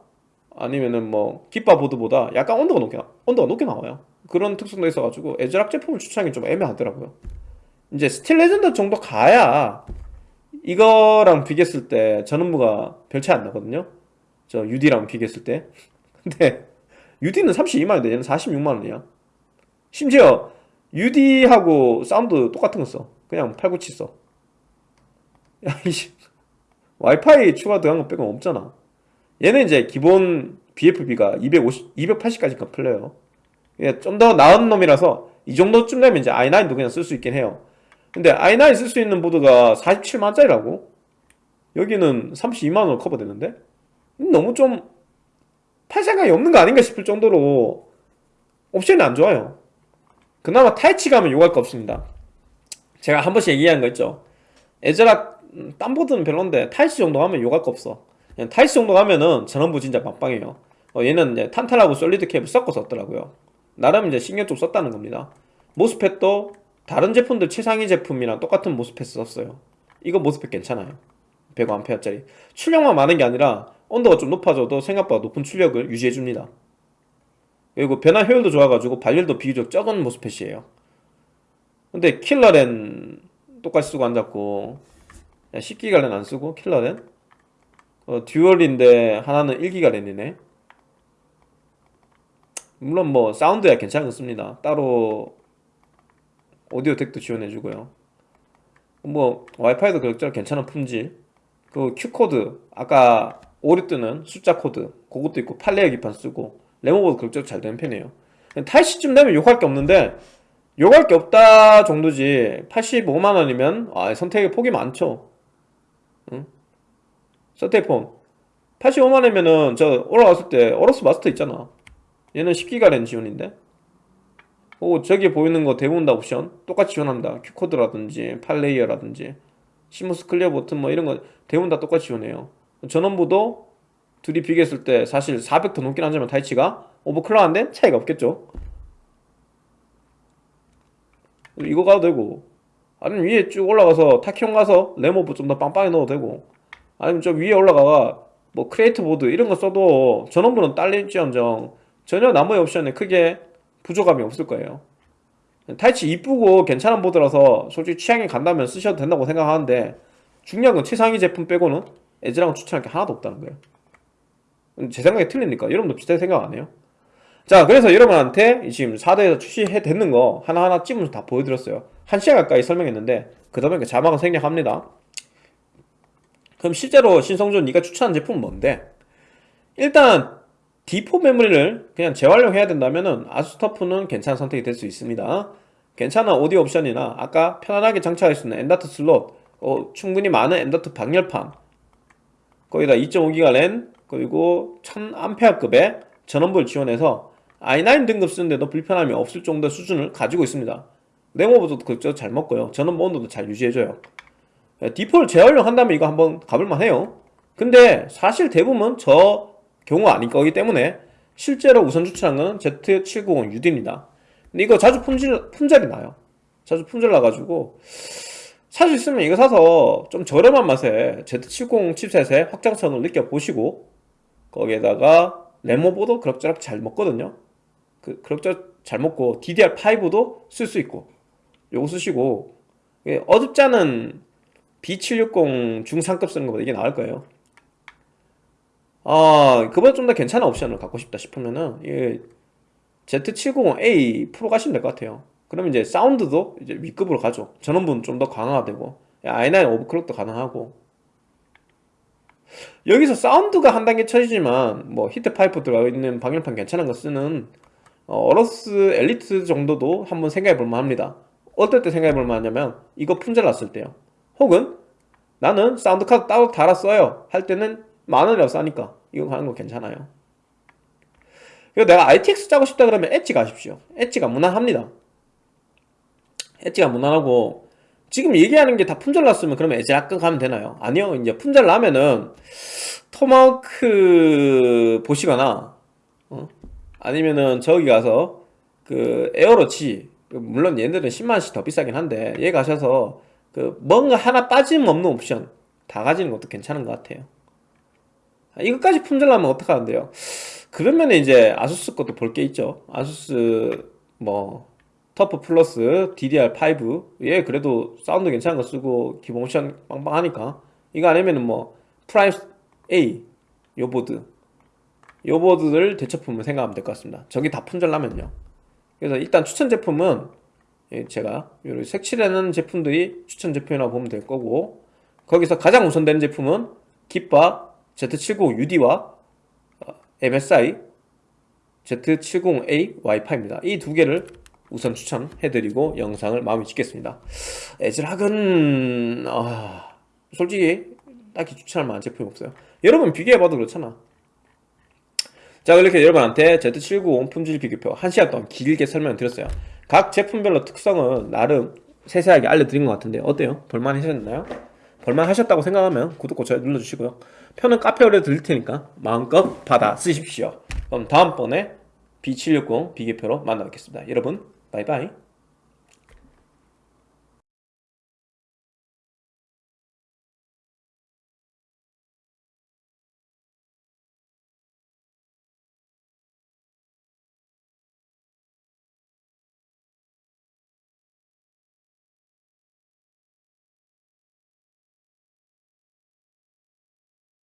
아니면은 뭐 기가 보드보다 약간 온도가 높게 나- 온도가 높게 나와요. 그런 특성도 있어가지고 ASRock 제품을 추천하기 좀 애매하더라고요. 이제 Steel Legend 정도 가야 이거랑 비교했을 때 전원부가 별 차이 안 나거든요. 저 UD랑 비교했을 때. 근데 UD는 32만원인데 얘는 46만원이야. 심지어 UD하고 사운드 똑같은 거 써. 그냥 897 써. 야, 이씨. 와이파이 추가 들어간 거 빼고 없잖아. 얘는 이제 기본 BFB가 250, 280까지 풀려요. 좀 더 나은 놈이라서 이 정도쯤 되면 이제 i9도 그냥 쓸 수 있긴 해요. 근데 i9 쓸 수 있는 보드가 47만짜리라고? 여기는 32만원 커버되는데? 너무 좀 팔 생각이 없는 거 아닌가 싶을 정도로 옵션이 안 좋아요. 그나마 타이치 가면 요구할 거 없습니다. 제가 한 번씩 얘기한 거 있죠. ASRock 음, 딴 보드는 별론데 Taichi 정도 가면 욕할 거 없어. Taichi 정도 가면은 전원부 진짜 빵빵해요. 어, 얘는 이제 탄탈하고 solid cap을 섞어 썼더라고요. 나름 이제 신경 좀 썼다는 겁니다. MOSFET도 다른 제품들 최상위 제품이랑 똑같은 MOSFET 썼어요. 이거 MOSFET 괜찮아요. 105A짜리. 출력만 많은 게 아니라 온도가 좀 높아져도 생각보다 높은 출력을 유지해줍니다 그리고 변환 효율도 좋아가지고 발열도 비교적 적은 MOSFET이에요. 근데 킬러렌 똑같이 쓰고 앉았고 10기가 랜 안쓰고 킬러렌? 어, 듀얼인데 하나는 1기가 랜이네. 물론 뭐 사운드야 괜찮습니다. 따로 오디오 DAC도 지원해주고요. 뭐 와이파이도 그럭저럭 괜찮은 품질. 그 Q코드 아까 오류 뜨는 숫자 코드 그것도 있고 8 layer 기판 쓰고 램오버도 그럭저럭 잘 되는 편이에요. Taichi쯤 되면 욕할 게 없는데 욕할 게 없다 정도지. 85만 원이면 아, 선택의 폭이 많죠. 응? 서테이폰 85만 원이면은 저 올라갔을 때 AORUS Master 있잖아. 얘는 10기가 랜 지원인데. 오 저기 보이는 거 대부분 다 옵션. 똑같이 지원한다. Q코드라든지 8 layer라든지 CMOS clear 버튼 뭐 이런 거 대부분 다 똑같이 지원해요. 전원부도 둘이 비교했을 때 사실 400 더 넘긴 하지만 Taichi가 오버클럭한데 차이가 없겠죠. 이거 가도 되고 아니면 위에 쭉 올라가서 Tachyon 가서 램오버 좀 더 빵빵히 넣어도 되고 아니면 저 위에 올라가가 뭐 크리에이트 보드 이런 거 써도 전원부는 딸릴지언정 전혀 나머지 옵션에 크게 부족함이 없을 거예요. Taichi 이쁘고 괜찮은 보드라서 솔직히 취향이 간다면 쓰셔도 된다고 생각하는데 건 최상위 제품 빼고는 에즈랑은 추천할 게 하나도 없다는 거예요 제 생각이 틀리니까 여러분도 비슷하게 생각 안 해요? 자 그래서 여러분한테 지금 4대에서 출시해 됐는 거 하나하나 찝으면서 다 보여드렸어요 한 시간 가까이 설명했는데 그 다음에 자막은 생략합니다 그럼 실제로 신성준 네가 추천한 제품은 뭔데? 일단 D4 메모리를 그냥 재활용해야 된다면은 아수스터프는 괜찮은 선택이 될 수 있습니다 괜찮은 오디오 옵션이나 아까 편안하게 장착할 수 있는 M.2 슬롯 어, 충분히 많은 M.2 방열판 거기다 2.5기가 랜 그리고 1000A급의 전원부를 지원해서 i9 등급 쓰는데도 불편함이 없을 정도의 수준을 가지고 있습니다. 램 오버도 그저 잘 먹고요. 전원부 온도도 잘 유지해줘요. D4를 재활용한다면 이거 한번 가볼만 해요. 근데 사실 대부분 저 경우 아닐 거기 때문에 실제로 우선 추천한 건 Z790UD입니다. 근데 이거 자주 품질, 품절이 나요. 자주 품절 나가지고 살수 있으면 이거 사서 좀 저렴한 맛에 Z70 칩셋의 확장성을 느껴보시고 거기에다가 레모보도 그럭저럭 잘 먹거든요. 그, 그럭저럭 잘 먹고 DDR5도 쓸 수 있고 요거 쓰시고 않은 B760 중상급 쓰는 것보다 이게 나을 거예요. 아 그보다 좀 더 괜찮은 옵션을 갖고 싶다 싶으면은 이 Z790A Pro 가시면 될 것 같아요. 그러면 이제 사운드도 이제 윗급으로 가죠. 전원부는 좀 더 강화되고 i9 overclock도 가능하고 여기서 사운드가 한 단계 처지지만 뭐 히트 파이프 들어가 있는 방열판 괜찮은 거 쓰는 어, AORUS Elite 정도도 한번 생각해 볼만 합니다. 어떨 때 생각해 볼만 하냐면 이거 품절 났을 때요. 혹은 나는 사운드 카드 따로 달았어요. 할 때는 만원이라고 싸니까 이거 가는 거 괜찮아요. 이거 내가 ITX 짜고 싶다 그러면 Edge 가십시오. Edge가 무난합니다. Edge가 무난하고 지금 얘기하는 게 다 품절 났으면 그러면 엣지 약간 가면 되나요? 아니요 이제 품절 나면은 토마호크 보시거나 어? 아니면은 저기 가서 그 Aero G 물론 얘네들은 10만원씩 더 비싸긴 한데 얘 가셔서 그 뭔가 하나 빠짐없는 옵션 다 가지는 것도 괜찮은 것 같아요 이것까지 품절나면 어떡하는데요 그러면 이제 ASUS 것도 볼 게 있죠 ASUS 뭐 TUF Plus DDR5 얘 그래도 사운드 괜찮은 거 쓰고 기본 옵션 빵빵하니까. 이거 아니면은 뭐 Prime A 요 보드. 요 보드를 대체품을 생각하면 될 것 같습니다. 저기 다 품절 나면요. 그래서 일단 추천 제품은 예, 제가 요 색칠하는 제품들이 추천 제품이라고 보면 될 거고 거기서 가장 우선되는 제품은 깃바 Z70UD와 MSI Z70A 와이파이입니다. 이 두 개를 우선 추천해드리고 영상을 마무리 짓겠습니다. 에즈락은 아, 솔직히 딱히 추천할 만한 제품이 없어요. 여러분 비교해봐도 그렇잖아. 자 이렇게 여러분한테 Z790 품질 비교표 1시간 동안 길게 설명드렸어요. 각 제품별로 특성은 나름 세세하게 알려드린 것 같은데 어때요? 볼만 하셨나요? 볼만 하셨다고 생각하면 구독, 좋아요 눌러주시고요. 표는 카페 오래 드릴 테니까 마음껏 받아 쓰십시오. 그럼 다음번에 B760 비교표로 만나 뵙겠습니다. 여러분 바이바이